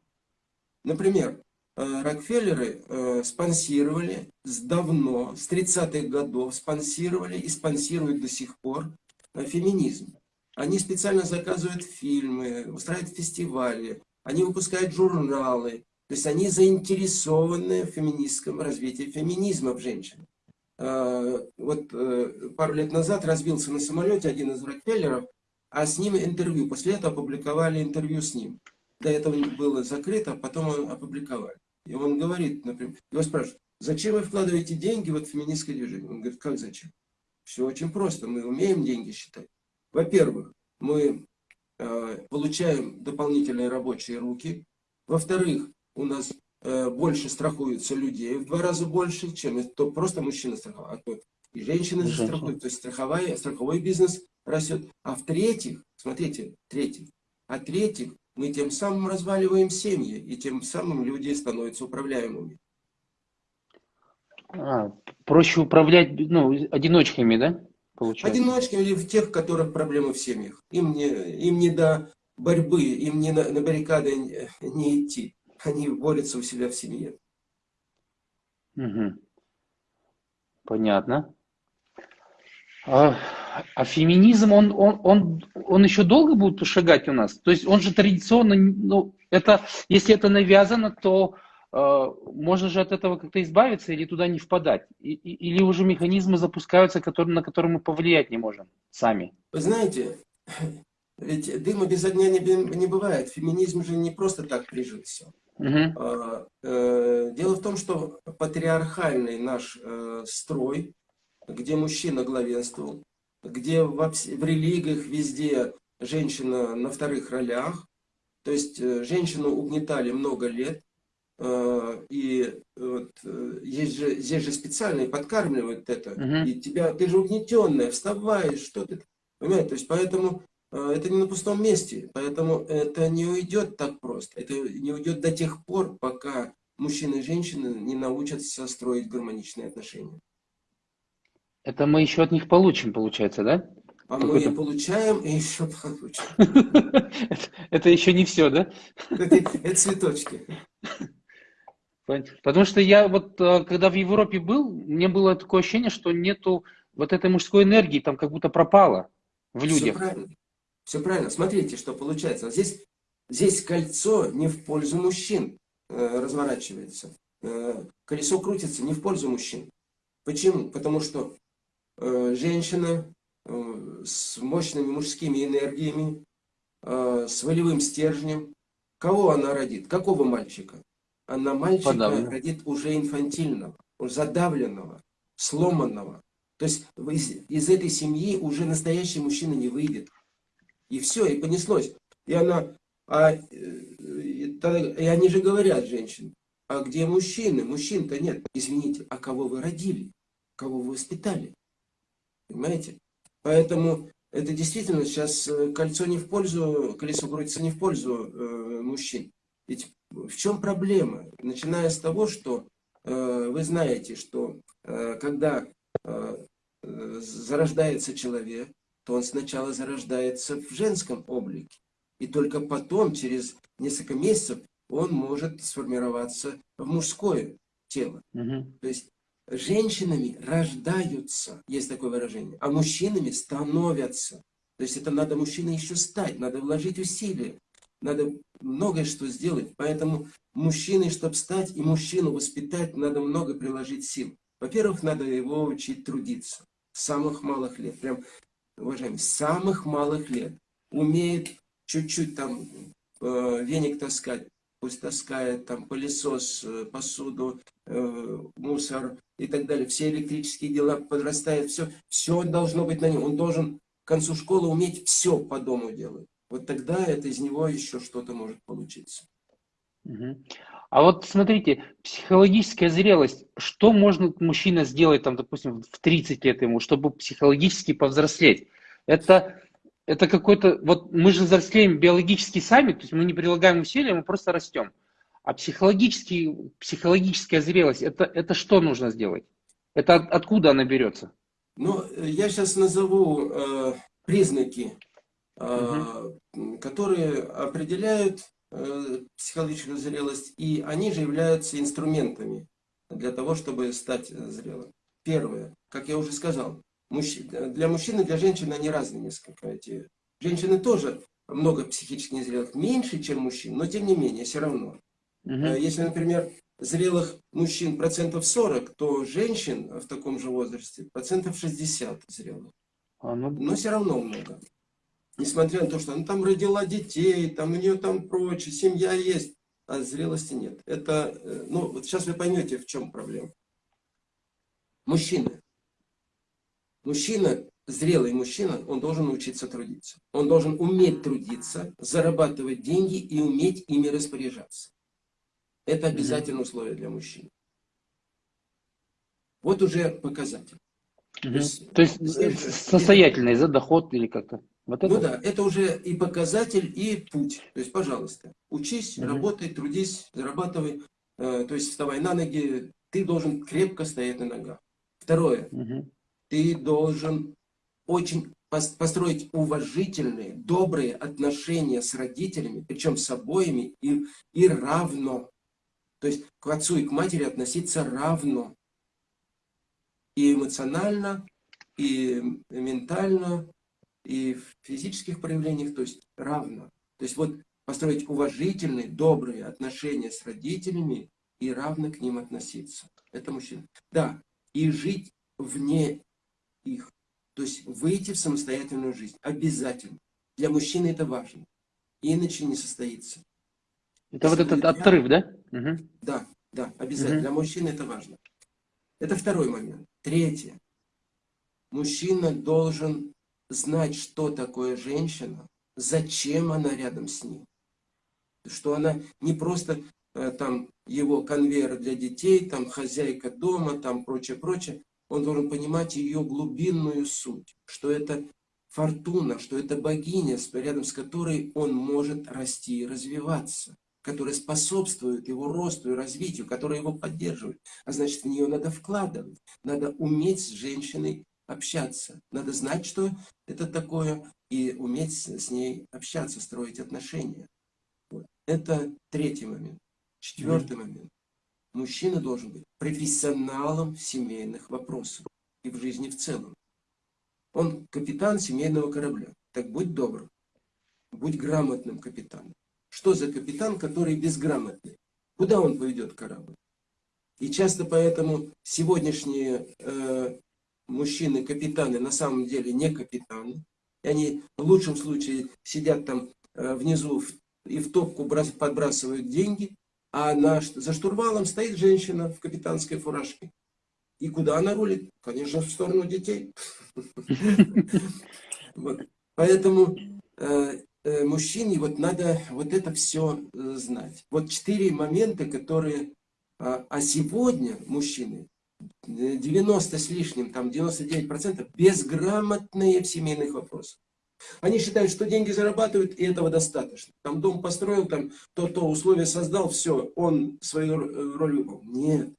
Например, э, Рокфеллеры э, спонсировали с давно, с 30-х годов, спонсировали и спонсируют до сих пор э, феминизм. Они специально заказывают фильмы, устраивают фестивали, они выпускают журналы. То есть они заинтересованы в феминистском развитии феминизма в женщин. А, вот э, пару лет назад разбился на самолете один из Рокфеллеров, а с ним интервью. После этого опубликовали интервью с ним. До этого было закрыто, потом опубликовали. И он говорит, например, его спрашивают, зачем вы вкладываете деньги в феминистское движение? Он говорит, как зачем? Все очень просто, мы умеем деньги считать. Во-первых, мы э, получаем дополнительные рабочие руки. Во-вторых, у нас э, больше страхуются людей, в два раза больше, чем то просто мужчина страховал, а то и женщины же страхуют. То есть страховая, страховой бизнес растет. А в-третьих, смотрите, третьих, а третьих, мы тем самым разваливаем семьи, и тем самым люди становятся управляемыми. А, проще управлять ну, одиночками, да? получается? Одиночками или в тех, которых проблемы в семьях. Им не, им не до борьбы, им не на, на баррикады не, не идти. Они борются у себя в семье. Угу. Понятно. А, а феминизм, он, он, он, он еще долго будет шагать у нас? То есть он же традиционно, ну, это, если это навязано, то Э, можно же от этого как-то избавиться или туда не впадать? Или уже механизмы запускаются, которые, на которые мы повлиять не можем сами? Вы знаете, ведь дыма без огня не, не бывает. Феминизм же не просто так прижился. Угу. Дело в том, что патриархальный наш э, строй, где мужчина главенствовал, где в, в религиях везде женщина на вторых ролях, то есть женщину угнетали много лет, Э, и вот, э, есть же, здесь же специально подкармливают это. Угу. И тебя, ты же угнетенная, вставай, что ты... Понимаете, то есть поэтому э, это не на пустом месте. Поэтому это не уйдет так просто. Это не уйдет до тех пор, пока мужчины и женщины не научатся строить гармоничные отношения. Это мы еще от них получим, получается, да? А мы и получаем, и еще получим. Это еще не все, да? Это цветочки. Потому что я вот, э, когда в Европе был, мне было такое ощущение, что нету вот этой мужской энергии, там как будто пропала в людях. Все правильно. Все правильно. Смотрите, что получается. Здесь, здесь кольцо не в пользу мужчин э, разворачивается. Э, колесо крутится не в пользу мужчин. Почему? Потому что э, женщина э, с мощными мужскими энергиями, э, с волевым стержнем, кого она родит? Какого мальчика? она мальчика Подавлен. родит уже инфантильного, уже задавленного, сломанного. То есть из, из этой семьи уже настоящий мужчина не выйдет. И все, и понеслось. И она, а, э, и, и они же говорят, женщины, а где мужчины? Мужчин-то нет. Извините, а кого вы родили? Кого вы воспитали? Понимаете? Поэтому это действительно сейчас э, кольцо не в пользу, колесо крутится не в пользу э, мужчин. Ведь в чем проблема? Начиная с того, что э, вы знаете, что э, когда э, зарождается человек, то он сначала зарождается в женском облике. И только потом, через несколько месяцев, он может сформироваться в мужское тело. Мгм. То есть женщинами рождаются, есть такое выражение, а мужчинами становятся. То есть это надо мужчиной еще стать, надо вложить усилия, надо многое что сделать. Поэтому мужчиной, чтобы стать и мужчину воспитать, надо много приложить сил. Во-первых, надо его учить трудиться с самых малых лет. Прям, уважаемые, с самых малых лет. Умеет чуть-чуть там э, веник таскать, пусть таскает там пылесос, э, посуду, э, мусор и так далее. Все электрические дела подрастает, все, все должно быть на нем. Он должен к концу школы уметь все по дому делать. Вот тогда это из него еще что-то может получиться. Мгм. А вот смотрите, психологическая зрелость, что может мужчина сделать, там, допустим, в 30 лет ему, чтобы психологически повзрослеть? Это, это какой-то, вот мы же взрослеем биологически сами, то есть мы не прилагаем усилия, мы просто растем. А психологический, психологическая зрелость, это, это что нужно сделать? Это от- откуда она берется? Ну, я сейчас назову э, признаки, э, м, которые определяют психологическую зрелость, и они же являются инструментами для того, чтобы стать э, зрелым. Первое, как я уже сказал, для мужчин и для женщин они разные несколько. Эти. Женщины тоже много психически незрелых, меньше, чем мужчин, но тем не менее, все равно. Э, Если, например, зрелых мужчин процентов 40, то женщин в таком же возрасте процентов 60 зрелых. А, ну, Но все равно много. Несмотря на то, что она там родила детей, там у нее там прочее, семья есть, а зрелости нет. Это, э, ну, вот сейчас вы поймете, в чем проблема. Мужчина. Мужчина, зрелый мужчина, он должен научиться трудиться. Он должен уметь трудиться, зарабатывать деньги и уметь ими распоряжаться. Это обязательное условие для мужчин. Вот уже показатель. мгм. есть, То есть э, же- состоятельный за доход или как-то? Вот это? Ну да, это уже и показатель, и путь. То есть, пожалуйста, учись, Мгм. работай, трудись, зарабатывай. Э, То есть, вставай на ноги. Ты должен крепко стоять на ногах. Второе. Мгм. Ты должен очень пос- построить уважительные, добрые отношения с родителями, причем с обоими, и, и равно. То есть, к отцу и к матери относиться равно. И эмоционально, и ментально, и в физических проявлениях, то есть равно. То есть вот построить уважительные, добрые отношения с родителями и равно к ним относиться. Это мужчина. Да, и жить вне их. То есть выйти в самостоятельную жизнь. Обязательно. Для мужчины это важно. Иначе не состоится. Это вот Если этот я- отрыв, да? Мгм. Да, да, обязательно. Мгм. Для мужчины это важно. Это второй момент. Третье. Мужчина должен знать, что такое женщина, зачем она рядом с ним. Что она не просто э, там его конвейер для детей, там хозяйка дома, там прочее, прочее. Он должен понимать ее глубинную суть, что это фортуна, что это богиня, рядом с которой он может расти и развиваться, которая способствует его росту и развитию, которая его поддерживает. А значит, в нее надо вкладывать, надо уметь с женщиной общаться, надо знать, что это такое, и уметь с ней общаться, строить отношения. Вот. Это третий момент. Четвертый момент. Мужчина должен быть профессионалом в семейных вопросах и в жизни в целом. Он капитан семейного корабля. Так будь добр. Будь грамотным капитаном. Что за капитан, который безграмотный? Куда он поведет корабль? И часто поэтому сегодняшние э, мужчины-капитаны на самом деле не капитаны. И они в лучшем случае сидят там э, внизу и в топку брас- подбрасывают деньги, а на, за штурвалом стоит женщина в капитанской фуражке. И куда она рулит? Конечно, в сторону детей. Поэтому э, э, мужчине вот надо вот это все знать. Вот четыре момента, которые... А, а сегодня мужчины, 90 с лишним, там 99% безграмотные в семейных вопросах. Они считают, что деньги зарабатывают, и этого достаточно. Там дом построил, там то-то условия создал, все, он свою р- роль выполнил. Нет.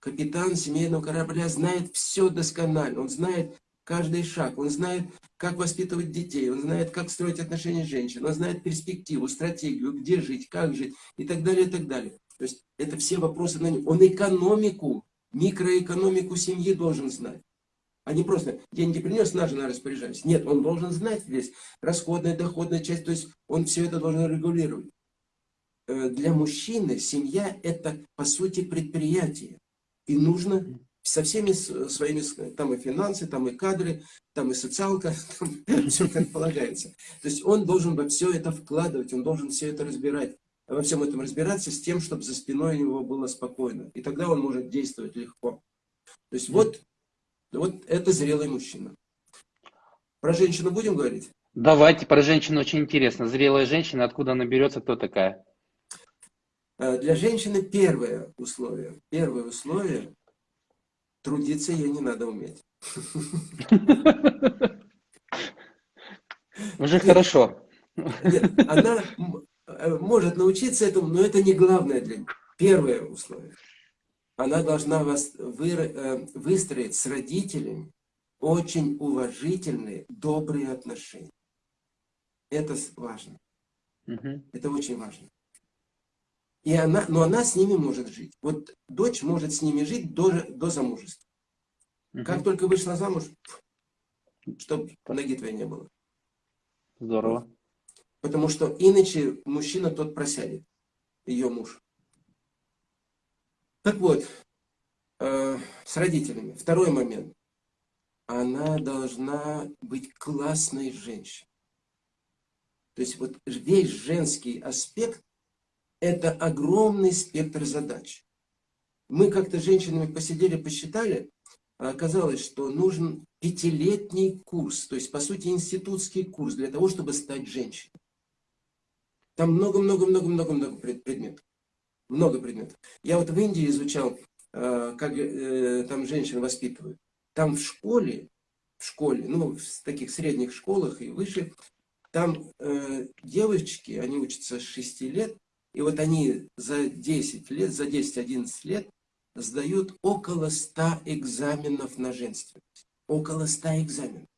Капитан семейного корабля знает все досконально. Он знает, каждый шаг, он знает, как воспитывать детей, он знает, как строить отношения с женщиной, он знает перспективу, стратегию, где жить, как жить и так далее, и так далее. То есть это все вопросы на нем. Он экономику, микроэкономику семьи должен знать. А не просто деньги принес, на жена распоряжаюсь. Нет, он должен знать весь расходная, доходная часть, то есть он все это должен регулировать. Э, для мужчины семья это по сути предприятие. И нужно со всеми своими, там и финансы, там и кадры, там и социалка, там все как полагается. То есть он должен во все это вкладывать, он должен все это разбирать, во всем этом разбираться с тем, чтобы за спиной у него было спокойно. И тогда он может действовать легко. То есть вот, вот это зрелый мужчина. Про женщину будем говорить? Давайте, про женщину очень интересно. Зрелая женщина, откуда она берется, кто такая? Э, для женщины первое условие. Первое условие Трудиться ей не надо уметь. Уже хорошо. Нет, она может научиться этому, но это не главное для нее. Первое условие. Она должна вас вы, э, выстроить с родителями очень уважительные, добрые отношения. Это важно. Угу. Это очень важно. И она, но она с ними может жить. Вот дочь может с ними жить до, до замужества. Угу. Как только вышла замуж, чтобы ноги твоей не было. Здорово. Потому что иначе мужчина тот просядет, ее муж. Так вот, э, с родителями. Второй момент. Она должна быть классной женщиной. То есть вот весь женский аспект это огромный спектр задач. Мы как-то с женщинами посидели, посчитали, а оказалось, что нужен пятилетний курс, то есть, по сути, институтский курс для того, чтобы стать женщиной. Там много-много-много-много-много предметов. Много предметов. Я вот в Индии изучал, а, как э, там женщин воспитывают. Там в школе, в школе, ну, в таких средних школах и выше, там э, девочки, они учатся с 6 лет, и вот они за 10 лет, за 10-11 лет сдают около 100 экзаменов на женственность. Около 100 экзаменов.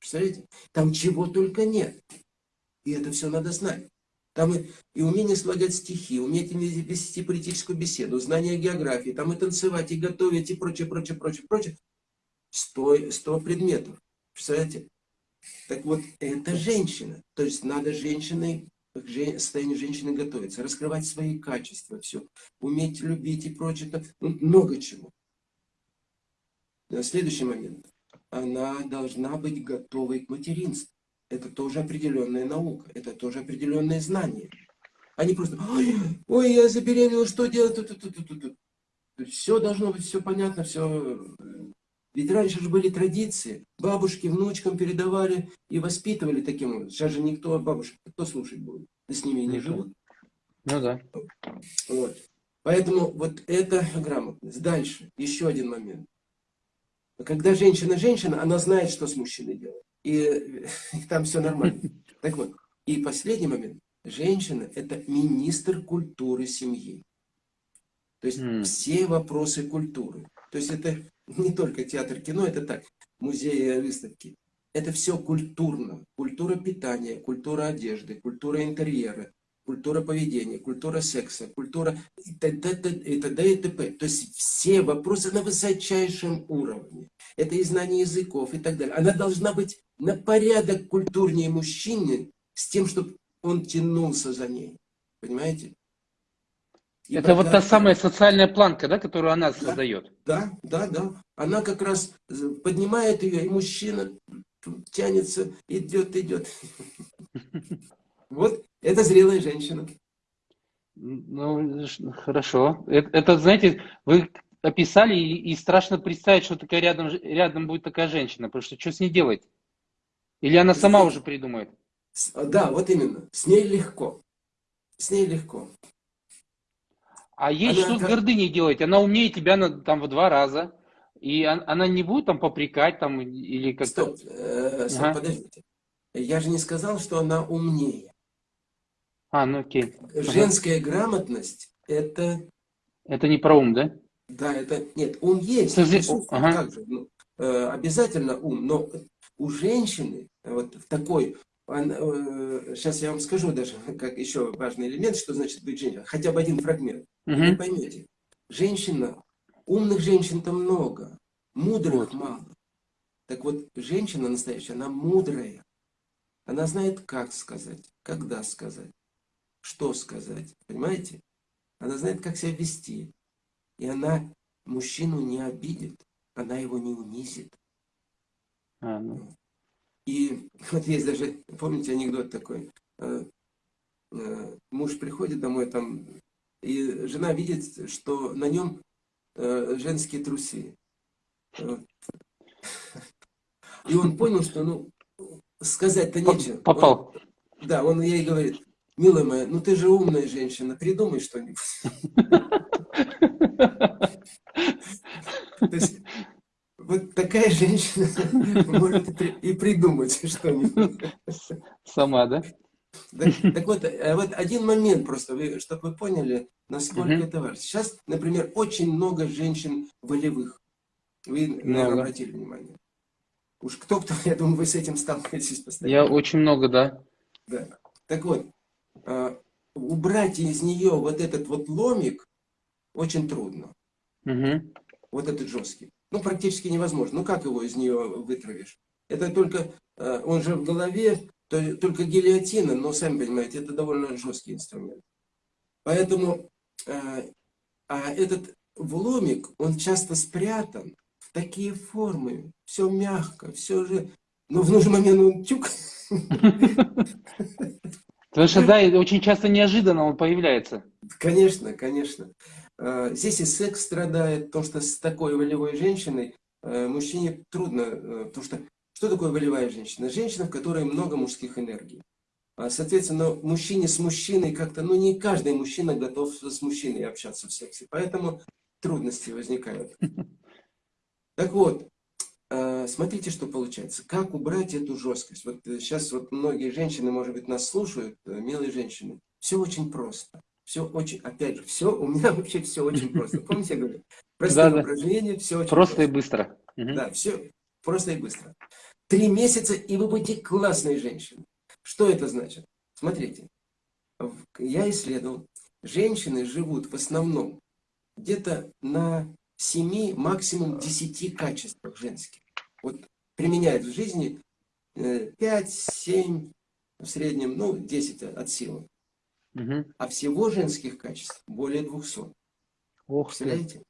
Представляете? Там чего только нет. И это все надо знать. Там и, и умение слагать стихи, умение вести политическую беседу, знание географии, там и танцевать, и готовить, и прочее, прочее, прочее, прочее. Сто, 100 предметов. Представляете? Так вот, это женщина. То есть надо женщиной к состоянию женщины готовиться, раскрывать свои качества, все, уметь любить и прочее, ну, много чего. Следующий момент. Она должна быть готовой к материнству. Это тоже определенная наука, это тоже определенное знание. Они просто, ой, ой, я забеременела, что делать? Тут, тут, тут, тут, тут. Все должно быть, все понятно, все ведь раньше же были традиции. Бабушки внучкам передавали и воспитывали таким образом. Сейчас же никто бабушек, кто слушать будет? Да с ними не живут. Ну да. Вот. Поэтому вот это грамотность. Дальше, еще один момент. Когда женщина-женщина, она знает, что с мужчиной делать. И, и там все нормально. Так вот, и последний момент. Женщина – это министр культуры семьи. То есть mm. все вопросы культуры. То есть это не только театр кино, это так, музеи, выставки. Это все культурно. Культура питания, культура одежды, культура интерьера, культура поведения, культура секса, культура и т.д. и т.д. и т.п. То есть все вопросы на высочайшем уровне. Это и знание языков и так далее. Она должна быть на порядок культурнее мужчины с тем, чтобы он тянулся за ней. Понимаете? И это вот та самая социальная планка, да, которую она да, создает. Да, да, да. Она как раз поднимает ее, и мужчина тянется, идет, идет. Вот, это зрелая женщина. Ну, хорошо. Это, это знаете, вы описали, и, и страшно представить, что такая рядом, рядом будет такая женщина, потому что что с ней делать? Или она сама уже придумает? Да, вот именно. С ней легко. С ней легко. А есть она, что с гордыней делать? Она умнее тебя на, там в два раза. И она не будет там попрекать там или как-то... Стоп, э, стоп ага. подождите. Я же не сказал, что она умнее. А, ну окей. Женская ага. грамотность это... Это не про ум, да? Да, это... Нет, ум есть. Слушай, ага. как же? Ну, э, обязательно ум, но у женщины вот в такой, сейчас я вам скажу даже, как еще важный элемент, что значит быть женщиной, хотя бы один фрагмент, угу. вы поймете. Женщина, умных женщин-то много, мудрых вот. мало. Так вот, женщина настоящая, она мудрая. Она знает, как сказать, когда сказать, что сказать. Понимаете? Она знает, как себя вести. И она мужчину не обидит, она его не унизит. А, ну. И вот есть даже, помните анекдот такой, э, э, муж приходит домой там, и жена видит, что на нем э, женские трусы. И он понял, что ну сказать-то нечего. Попал. Он, да, он ей говорит, милая моя, ну ты же умная женщина, придумай что-нибудь. Вот такая женщина может и придумать что-нибудь. Сама, да? Так, так вот, э, вот один момент просто, вы, чтобы вы поняли, насколько угу. это важно. Сейчас, например, очень много женщин волевых. Вы, наверное, много. обратили внимание. Уж кто-кто, я думаю, вы с этим сталкиваетесь постоянно. Я очень много, да. Да. Так вот, э, убрать из нее вот этот вот ломик очень трудно. Угу. Вот этот жесткий. Ну, практически невозможно. Ну, как его из нее вытравишь? Это только, э, он же в голове, то, только гильотина, но, сами понимаете, это довольно жесткий инструмент. Поэтому, э, а этот вломик, он часто спрятан в такие формы. Все мягко, все же... Но в нужный момент он тюк. Потому что, да, очень часто неожиданно он появляется. Конечно, конечно. Э, здесь и секс страдает, потому что с такой волевой женщиной э, мужчине трудно, э, потому что что такое волевая женщина? Женщина, в которой много мужских энергий. А, соответственно, мужчине с мужчиной как-то, ну не каждый мужчина готов с мужчиной общаться в сексе, поэтому трудности возникают. Так вот, смотрите, что получается. Как убрать эту жесткость? Вот сейчас вот многие женщины, может быть, нас слушают, милые женщины. Все очень просто. Все очень, опять же, все, у меня вообще все очень просто. Помните, я говорю? Простые да, упражнения, все очень просто. Просто и быстро. Да, все просто и быстро. Три месяца, и вы будете классной женщиной. Что это значит? Смотрите, я исследовал, женщины живут в основном где-то на 7, максимум 10 качествах женских. Вот применяют в жизни 5, э, 7, в среднем, ну, 10 от силы. Угу. А всего женских качеств более 200. Ох Представляете?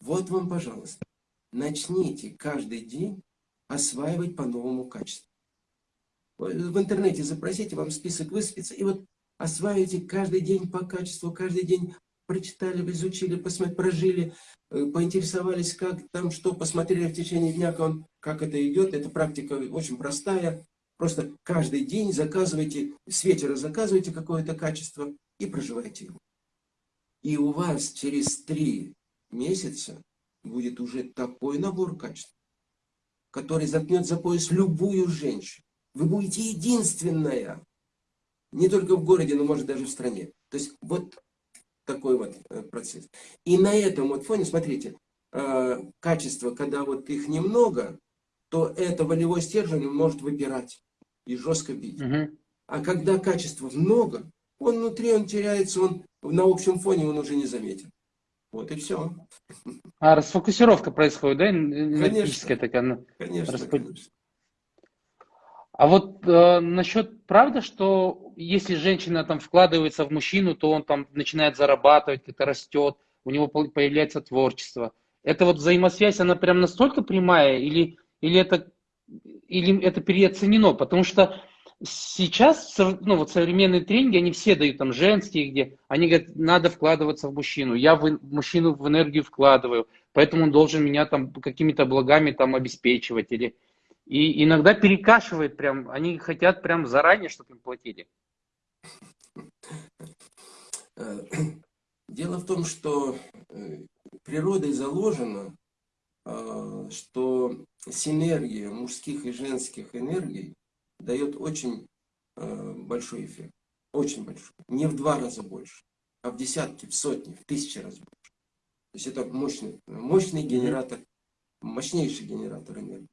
Вот вам, пожалуйста, начните каждый день осваивать по новому качеству. В интернете запросите, вам список высыпется, и вот осваивайте каждый день по качеству, каждый день прочитали, изучили, посмотрели, прожили, э, поинтересовались, как там, что, посмотрели в течение дня, как, он, как это идет. Эта практика очень простая. Просто каждый день заказывайте, с вечера заказывайте какое-то качество и проживайте его. И у вас через три месяца будет уже такой набор качеств, который заткнет за пояс любую женщину. Вы будете единственная, не только в городе, но может даже в стране. То есть вот такой вот э, процесс. И на этом вот фоне, смотрите, э, качества, когда вот их немного, то это волевой стержень может выпирать и жестко бить. Угу. А когда качества много, он внутри, он теряется, он на общем фоне он уже не заметен. Вот и все. А расфокусировка происходит, да? Конечно. Такая, ну, конечно, расп... конечно. А вот э, насчет, правда, что если женщина там вкладывается в мужчину, то он там начинает зарабатывать, это растет, у него появляется творчество. Это вот взаимосвязь, она прям настолько прямая, или, или это или это переоценено, потому что сейчас, ну вот современные тренинги, они все дают там женские, где они говорят, надо вкладываться в мужчину, я в мужчину в энергию вкладываю, поэтому он должен меня там какими-то благами там обеспечивать или и иногда перекашивает прям, они хотят прям заранее, чтобы им платили. Э, дело в том, что э, природой заложено, что синергия мужских и женских энергий дает очень а, большой эффект. Очень большой. Не в два раза больше, а в десятки, в сотни, в тысячи раз больше. То есть это мощный, мощный генератор мощнейший генератор энергии.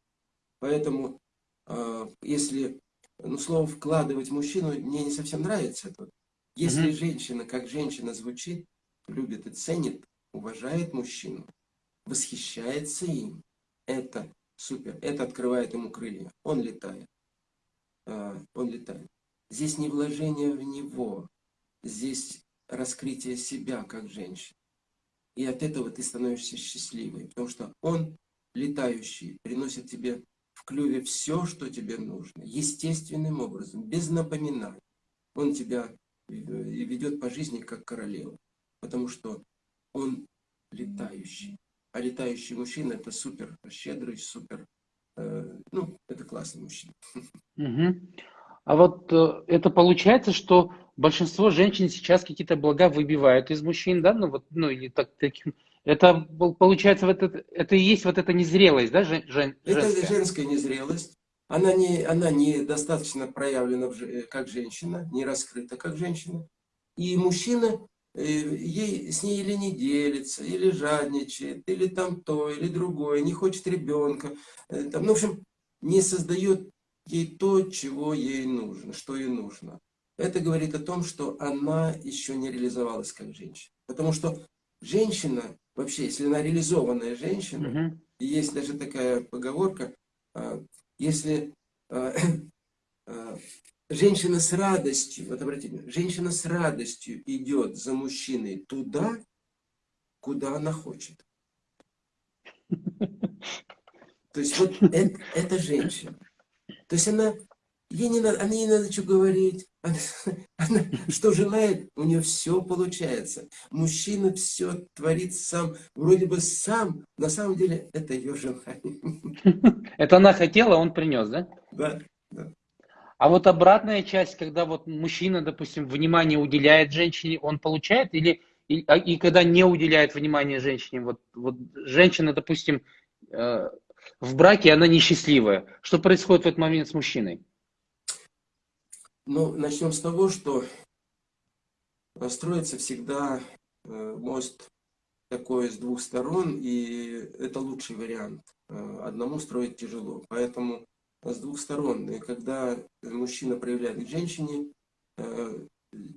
Поэтому, э, если ну, слово вкладывать мужчину мне не совсем нравится. Это. Если женщина, как женщина звучит, любит и ценит, уважает мужчину, восхищается им, это супер. Это открывает ему крылья. Он летает. А, Он летает. Здесь не вложение в него, здесь раскрытие себя как женщины. И от этого ты становишься счастливой, потому что он летающий, приносит тебе в клюве все, что тебе нужно, естественным образом, без напоминаний. Он тебя ведет по жизни как королева, потому что он летающий. А летающий мужчина это супер щедрый, супер, э, ну, это классный мужчина. Мгм. А вот э, это получается, что большинство женщин сейчас какие-то блага выбивают из мужчин, да, ну вот, ну или так, таким, это пол- получается вот это, это и есть вот эта незрелость, да, жен- жен- Это женская? женская незрелость. Она не, она не достаточно проявлена в же- как женщина, не раскрыта как женщина. И мужчина э, ей, с ней или не делится, или жадничает, или там то, или другое, не хочет ребенка. э, Там, ну, в общем, не создает ей то, чего ей нужно, что ей нужно. Это говорит о том, что она еще не реализовалась как женщина. Потому что женщина, вообще, если она реализованная женщина, Мгм. и есть даже такая поговорка, а, если а, а, женщина с радостью, вот обратите внимание, женщина с радостью идет за мужчиной туда, куда она хочет. То есть вот это, это женщина. То есть она, ей не надо, она ей не надо что говорить. Она, она что желает, у нее все получается. Мужчина все творит сам, вроде бы сам, на самом деле это ее желание. Это она хотела, он принес, да? Да. А вот обратная часть, когда вот мужчина, допустим, внимание уделяет женщине, он получает или и, а- и когда не уделяет внимания женщине, вот, вот женщина, допустим, э, в браке, она несчастливая. Что происходит в этот момент с мужчиной? Ну, начнем с того, что э, строится всегда э, мост такой с двух сторон, и это лучший вариант. Э, Одному строить тяжело. Поэтому с двух сторон. И когда мужчина проявляет к женщине э,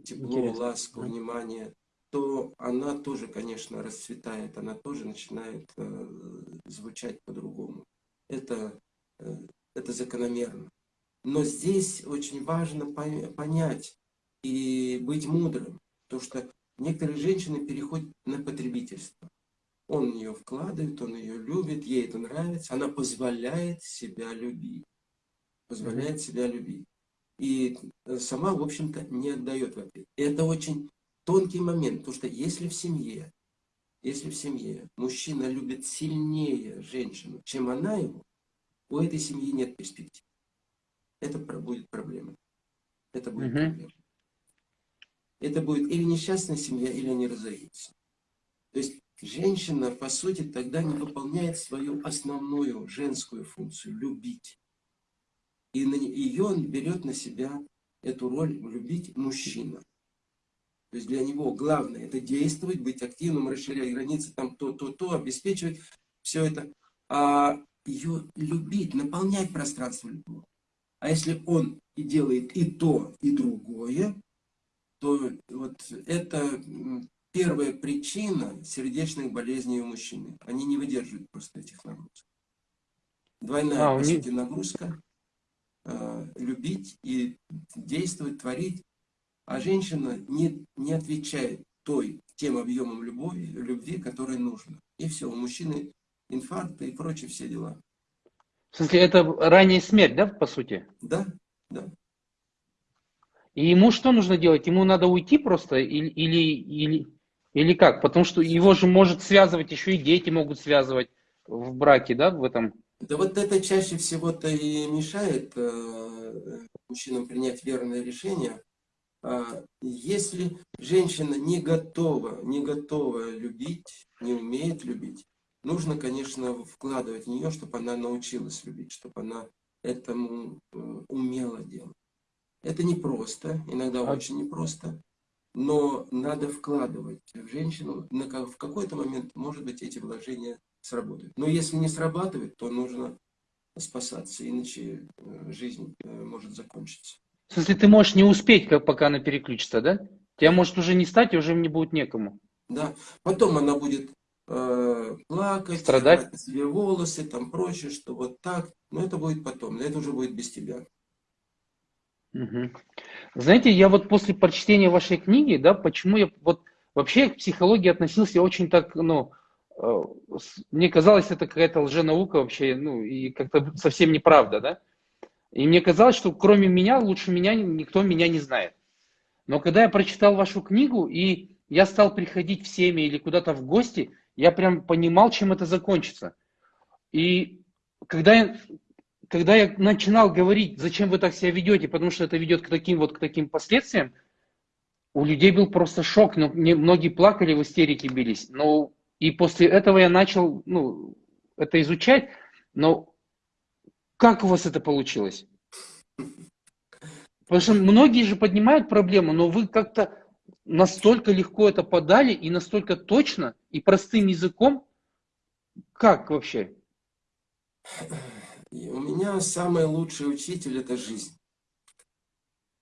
тепло, Интересно. ласку, внимание, то она тоже, конечно, расцветает, она тоже начинает э, звучать по-другому. Это, э, это закономерно. Но здесь очень важно пон- понять и быть мудрым, потому что некоторые женщины переходят на потребительство. Он в нее вкладывает, он ее любит, ей это нравится, она позволяет себя любить. Позволяет себя любить. И э, сама, в общем-то, не отдает в ответ. Это очень тонкий момент, потому что если в семье, если в семье мужчина любит сильнее женщину, чем она его, у этой семьи нет перспектив. Это будет проблема. Это будет Мгм. проблема. Это будет или несчастная семья, или они разойдутся. То есть женщина, по сути, тогда не выполняет свою основную женскую функцию – любить. И на ее он берет на себя эту роль любить мужчина. То есть для него главное это действовать, быть активным, расширять границы, там то, то, то, обеспечивать все это. А ее любить, наполнять пространство любовью. А если он и делает и то, и другое, то вот это первая причина сердечных болезней у мужчины. Они не выдерживают просто этих нагрузок. Двойная, А, по них- сути, нагрузка. Э, любить и действовать, творить. А женщина не, не отвечает той, тем объемом любви, любви, который нужно. И все, у мужчины инфаркты и прочие все дела. В смысле, это ранняя смерть, да, по сути? Да, да. И ему что нужно делать? Ему надо уйти просто или, или, или, или как? Потому что его же может связывать, еще и дети могут связывать в браке, да, в этом. Да вот это чаще всего-то и мешает э, мужчинам принять верное решение. А если женщина не готова, не готова любить, не умеет любить, нужно, конечно, вкладывать в нее, чтобы она научилась любить, чтобы она этому э, умела делать. Это непросто, иногда А- очень непросто, но надо вкладывать в женщину. На в какой-то момент, может быть, эти вложения сработает. Но если не срабатывает, то нужно спасаться, иначе э, жизнь э, может закончиться. В смысле, ты можешь не успеть, как пока она переключится, да? Тебя может уже не стать, и уже не будет некому. Да, потом она будет э, плакать, Страдать. себе волосы, там прочее, что вот так. Но это будет потом, но это уже будет без тебя. Угу. Знаете, я вот после прочтения вашей книги, да, почему я вот вообще к психологии относился очень так, ну, мне казалось, это какая-то лженаука вообще, ну, и как-то совсем неправда, да. И мне казалось, что кроме меня, лучше меня, никто меня не знает. Но когда я прочитал вашу книгу, и я стал приходить в семьи или куда-то в гости, я прям понимал, чем это закончится. И когда я, когда я начинал говорить, зачем вы так себя ведете, потому что это ведет к таким вот к таким последствиям, у людей был просто шок, но мне, многие плакали, в истерике бились. Но и после этого я начал ну, это изучать. Но как у вас это получилось? Потому что многие же поднимают проблему, но вы как-то настолько легко это подали и настолько точно и простым языком. Как вообще? У меня самый лучший учитель – это жизнь.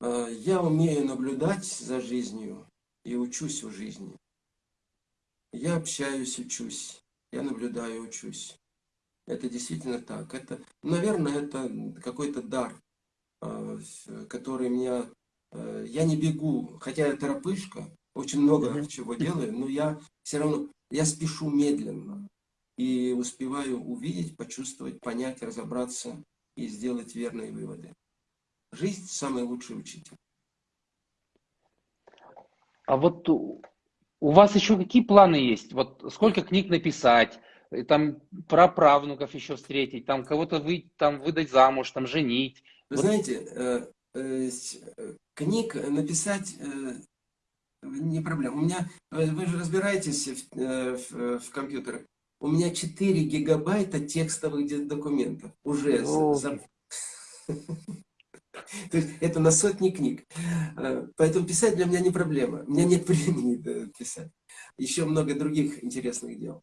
А, я умею наблюдать за жизнью и учусь у жизни. Я общаюсь, учусь. Я наблюдаю, учусь. Это действительно так. Это, наверное, это какой-то дар, а, который меня... А, я не бегу, хотя я торопышка, очень много чего делаю, но я все равно, я спешу медленно и успеваю увидеть, почувствовать, понять, разобраться и сделать верные выводы. Жизнь – самый лучший учитель. А вот у вас еще какие планы есть? Вот сколько книг написать, там про правнуков еще встретить, там кого-то вы, там выдать замуж, там женить. Вы вот. знаете, э, э, книг написать э, не проблема. У меня, вы же разбираетесь в, в, в компьютерах. У меня 4 гигабайта текстовых документов уже. За... То есть это на сотни книг. Э, поэтому писать для меня не проблема. У меня нет времени писать. Еще много других интересных дел.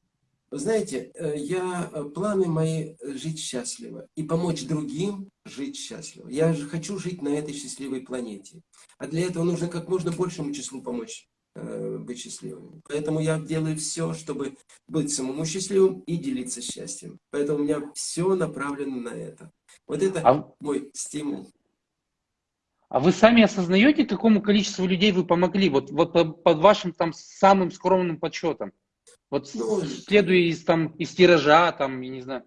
Вы знаете, э, я, э, планы мои жить счастливо и помочь другим жить счастливо. Я же хочу жить на этой счастливой планете. А для этого нужно как можно большему числу помочь Э, быть счастливыми. Поэтому я делаю все, чтобы быть самому счастливым и делиться счастьем. Поэтому у меня все направлено на это. Вот это а... мой стимул. А вы сами осознаете, какому количеству людей вы помогли? Вот, вот под вашим там самым скромным подсчетом. Вот ну, следуя из, там, из тиража, там, я не знаю,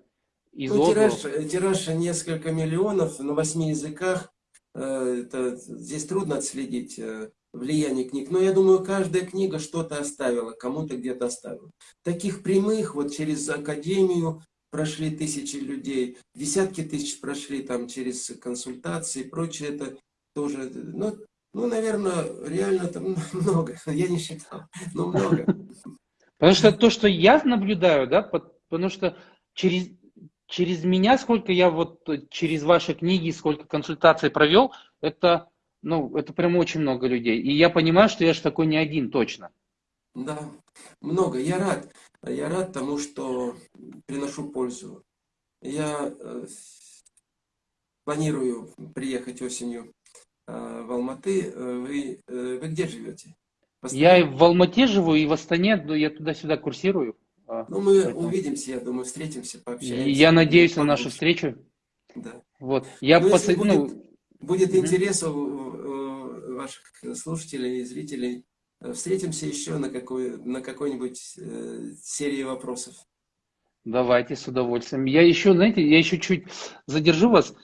из ну, тираж, тираж несколько миллионов на восьми языках. Э, это, здесь трудно отследить э, влияние книг. Но я думаю, каждая книга что-то оставила, кому-то где-то оставила. Таких прямых, вот через академию прошли тысячи людей, десятки тысяч прошли там через консультации и прочее. Это тоже, ну, ну, наверное, реально там много. Я не считал, но много. Потому что то, что я наблюдаю, да, потому что через, через меня, сколько я вот через ваши книги, сколько консультаций провел, это ну, это прям очень много людей. И я понимаю, что я же такой не один точно. Да, много. Я рад. Я рад тому, что приношу пользу. Я э, планирую приехать осенью э, в Алматы. Э, вы, э, вы где живете? Я и в Алмате живу, и в Астане, но я туда-сюда курсирую. А, ну, мы Поэтому... увидимся, я думаю, встретимся, пообщаемся. Я надеюсь на нашу встречу. Да. Вот. Я ну, посад... будет... ну, Будет интерес у ваших слушателей и зрителей. Встретимся еще на, какой, на какой-нибудь э, серии вопросов. Давайте, с удовольствием. Я еще, знаете, я еще чуть задержу вас.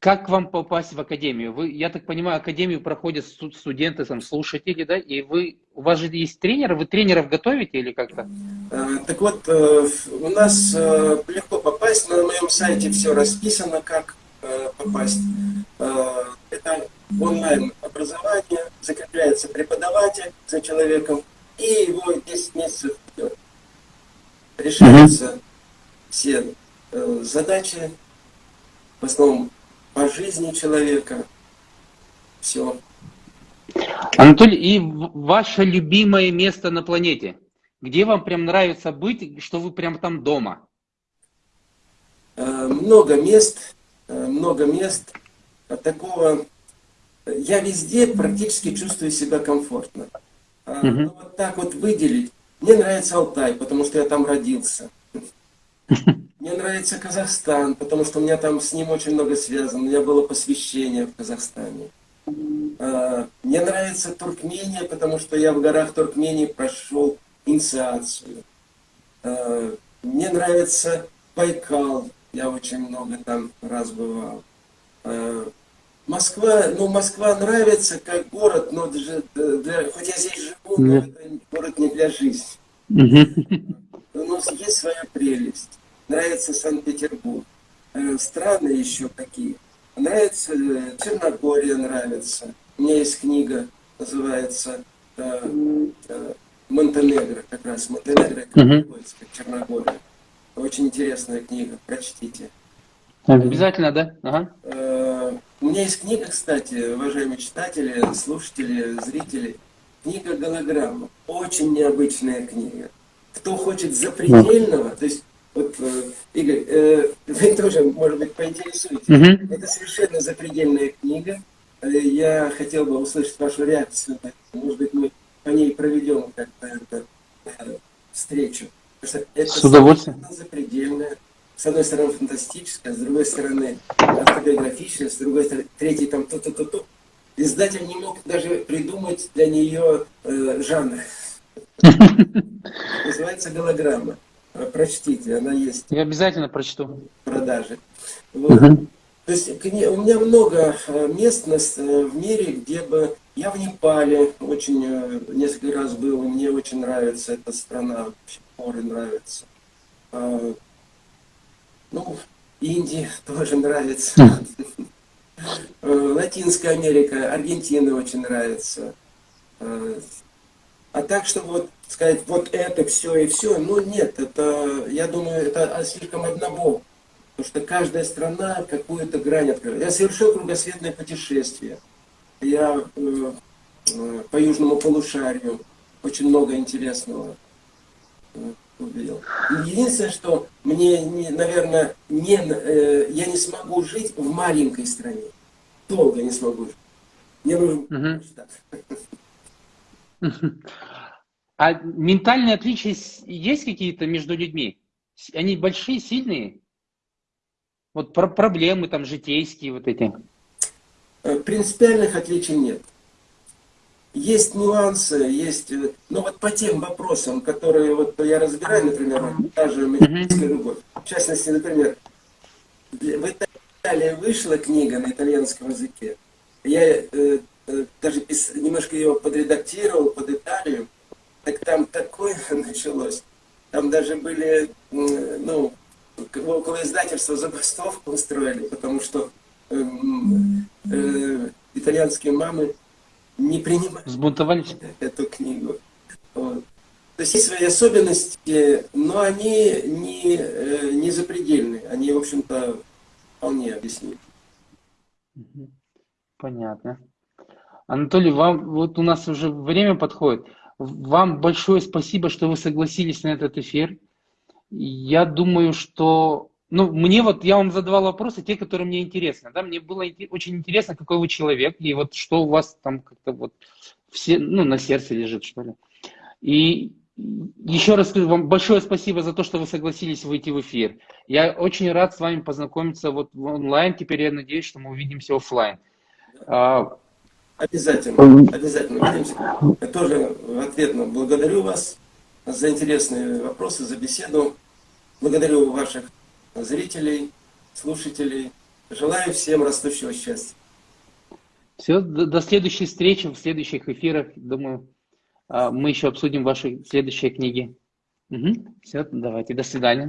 Как вам попасть в академию? Вы, я так понимаю, академию проходят студенты, там, слушатели, да? И вы, у вас же есть тренеры, вы тренеров готовите или как-то? Э, так вот, э, у нас э, легко попасть, на моем сайте все расписано, как попасть. Это онлайн образование, закрепляется преподаватель за человеком, и его 10 месяцев решаются все задачи, в основном по жизни человека. Все. Анатолий, и ваше любимое место на планете? Где вам прям нравится быть, что вы прям там дома? Э, много мест, э, много мест такого. Я везде практически чувствую себя комфортно. Угу. Но вот так вот выделить. Мне нравится Алтай, потому что я там родился. Мне нравится Казахстан, потому что у меня там с ним очень много связано. У меня было посвящение в Казахстане. А, мне нравится Туркмения, потому что я в горах Туркмении прошел инициацию. А, мне нравится Байкал, я очень много там раз бывал. А, Москва, ну Москва нравится как город, но для, для, хоть я здесь живу, но это город не для жизни. У нас есть своя прелесть. Нравится Санкт-Петербург. Э, страны еще какие. Нравится э, Черногория, нравится. У меня есть книга, называется э, Монтенегро, как раз Монтенегро, как uh Черногория. Очень интересная книга, прочтите. Обязательно, да? Ага. У меня есть книга, кстати, уважаемые читатели, слушатели, зрители. Книга «Голограмма». Очень необычная книга. Кто хочет запредельного, то есть вот, э, Игорь, э, вы тоже, может быть, поинтересуетесь. Угу. Это совершенно запредельная книга. Э, я хотел бы услышать вашу реакцию. Может быть, мы по ней проведем как-то встречу. Это С удовольствием. запредельная. С одной стороны, фантастическая, с другой стороны, автобиографичная, с другой стороны, третий там то-то-то-то. Издатель не мог даже придумать для нее э, жанр. Называется голограмма. Э, прочтите, она есть. Я обязательно прочту. В продаже. Вот. Угу. То есть у меня много э, мест э, в мире, где бы... Я в Непале очень несколько раз был, мне очень нравится эта страна, горы нравятся. А, ну, Индия тоже нравится. Латинская Америка, Аргентина очень нравится. А так, чтобы вот сказать, вот это все и все, ну нет, это, я думаю, это слишком однобок. Потому что каждая страна какую-то грань открывает. Я совершил кругосветное путешествие. Я э, э, по южному полушарию очень много интересного э, увидел. Единственное, что мне, не, наверное, не, э, я не смогу жить в маленькой стране. Долго не смогу жить. Мне нужен uh -huh. А ментальные отличия есть какие-то между людьми? Они большие, сильные? Вот про проблемы там житейские вот эти. Э, принципиальных отличий нет. Есть нюансы, есть, э, ну вот по тем вопросам, которые вот я разбираю, например, та же медицинская любовь. В частности, например, в Италии вышла книга на итальянском языке. Я э, э, даже немножко ее подредактировал под Италию так там такое началось. Там даже были, ну, около издательства забастовку устроили, потому что э, э, итальянские мамы не Сбунтовались? эту книгу. Вот. То есть есть свои особенности, но они не, э, не запредельные. Они, в общем-то, вполне объяснимы. Понятно. Анатолий, вам вот у нас уже время подходит. Вам большое спасибо, что вы согласились на этот эфир. Я думаю, что... Ну, мне вот, я вам задавал вопросы, те, которые мне интересны. Да? Мне было очень интересно, какой вы человек, и вот что у вас там как-то вот все, ну, на сердце лежит, что ли. И еще раз скажу вам большое спасибо за то, что вы согласились выйти в эфир. Я очень рад с вами познакомиться вот онлайн. Теперь я надеюсь, что мы увидимся офлайн. Обязательно, обязательно увидимся. Я тоже ответно благодарю вас за интересные вопросы, за беседу. Благодарю ваших зрителей, слушателей. Желаю всем растущего счастья. Все, до, до следующей встречи, в следующих эфирах. Думаю, а, мы еще обсудим ваши следующие книги. Угу. Все, давайте, до свидания.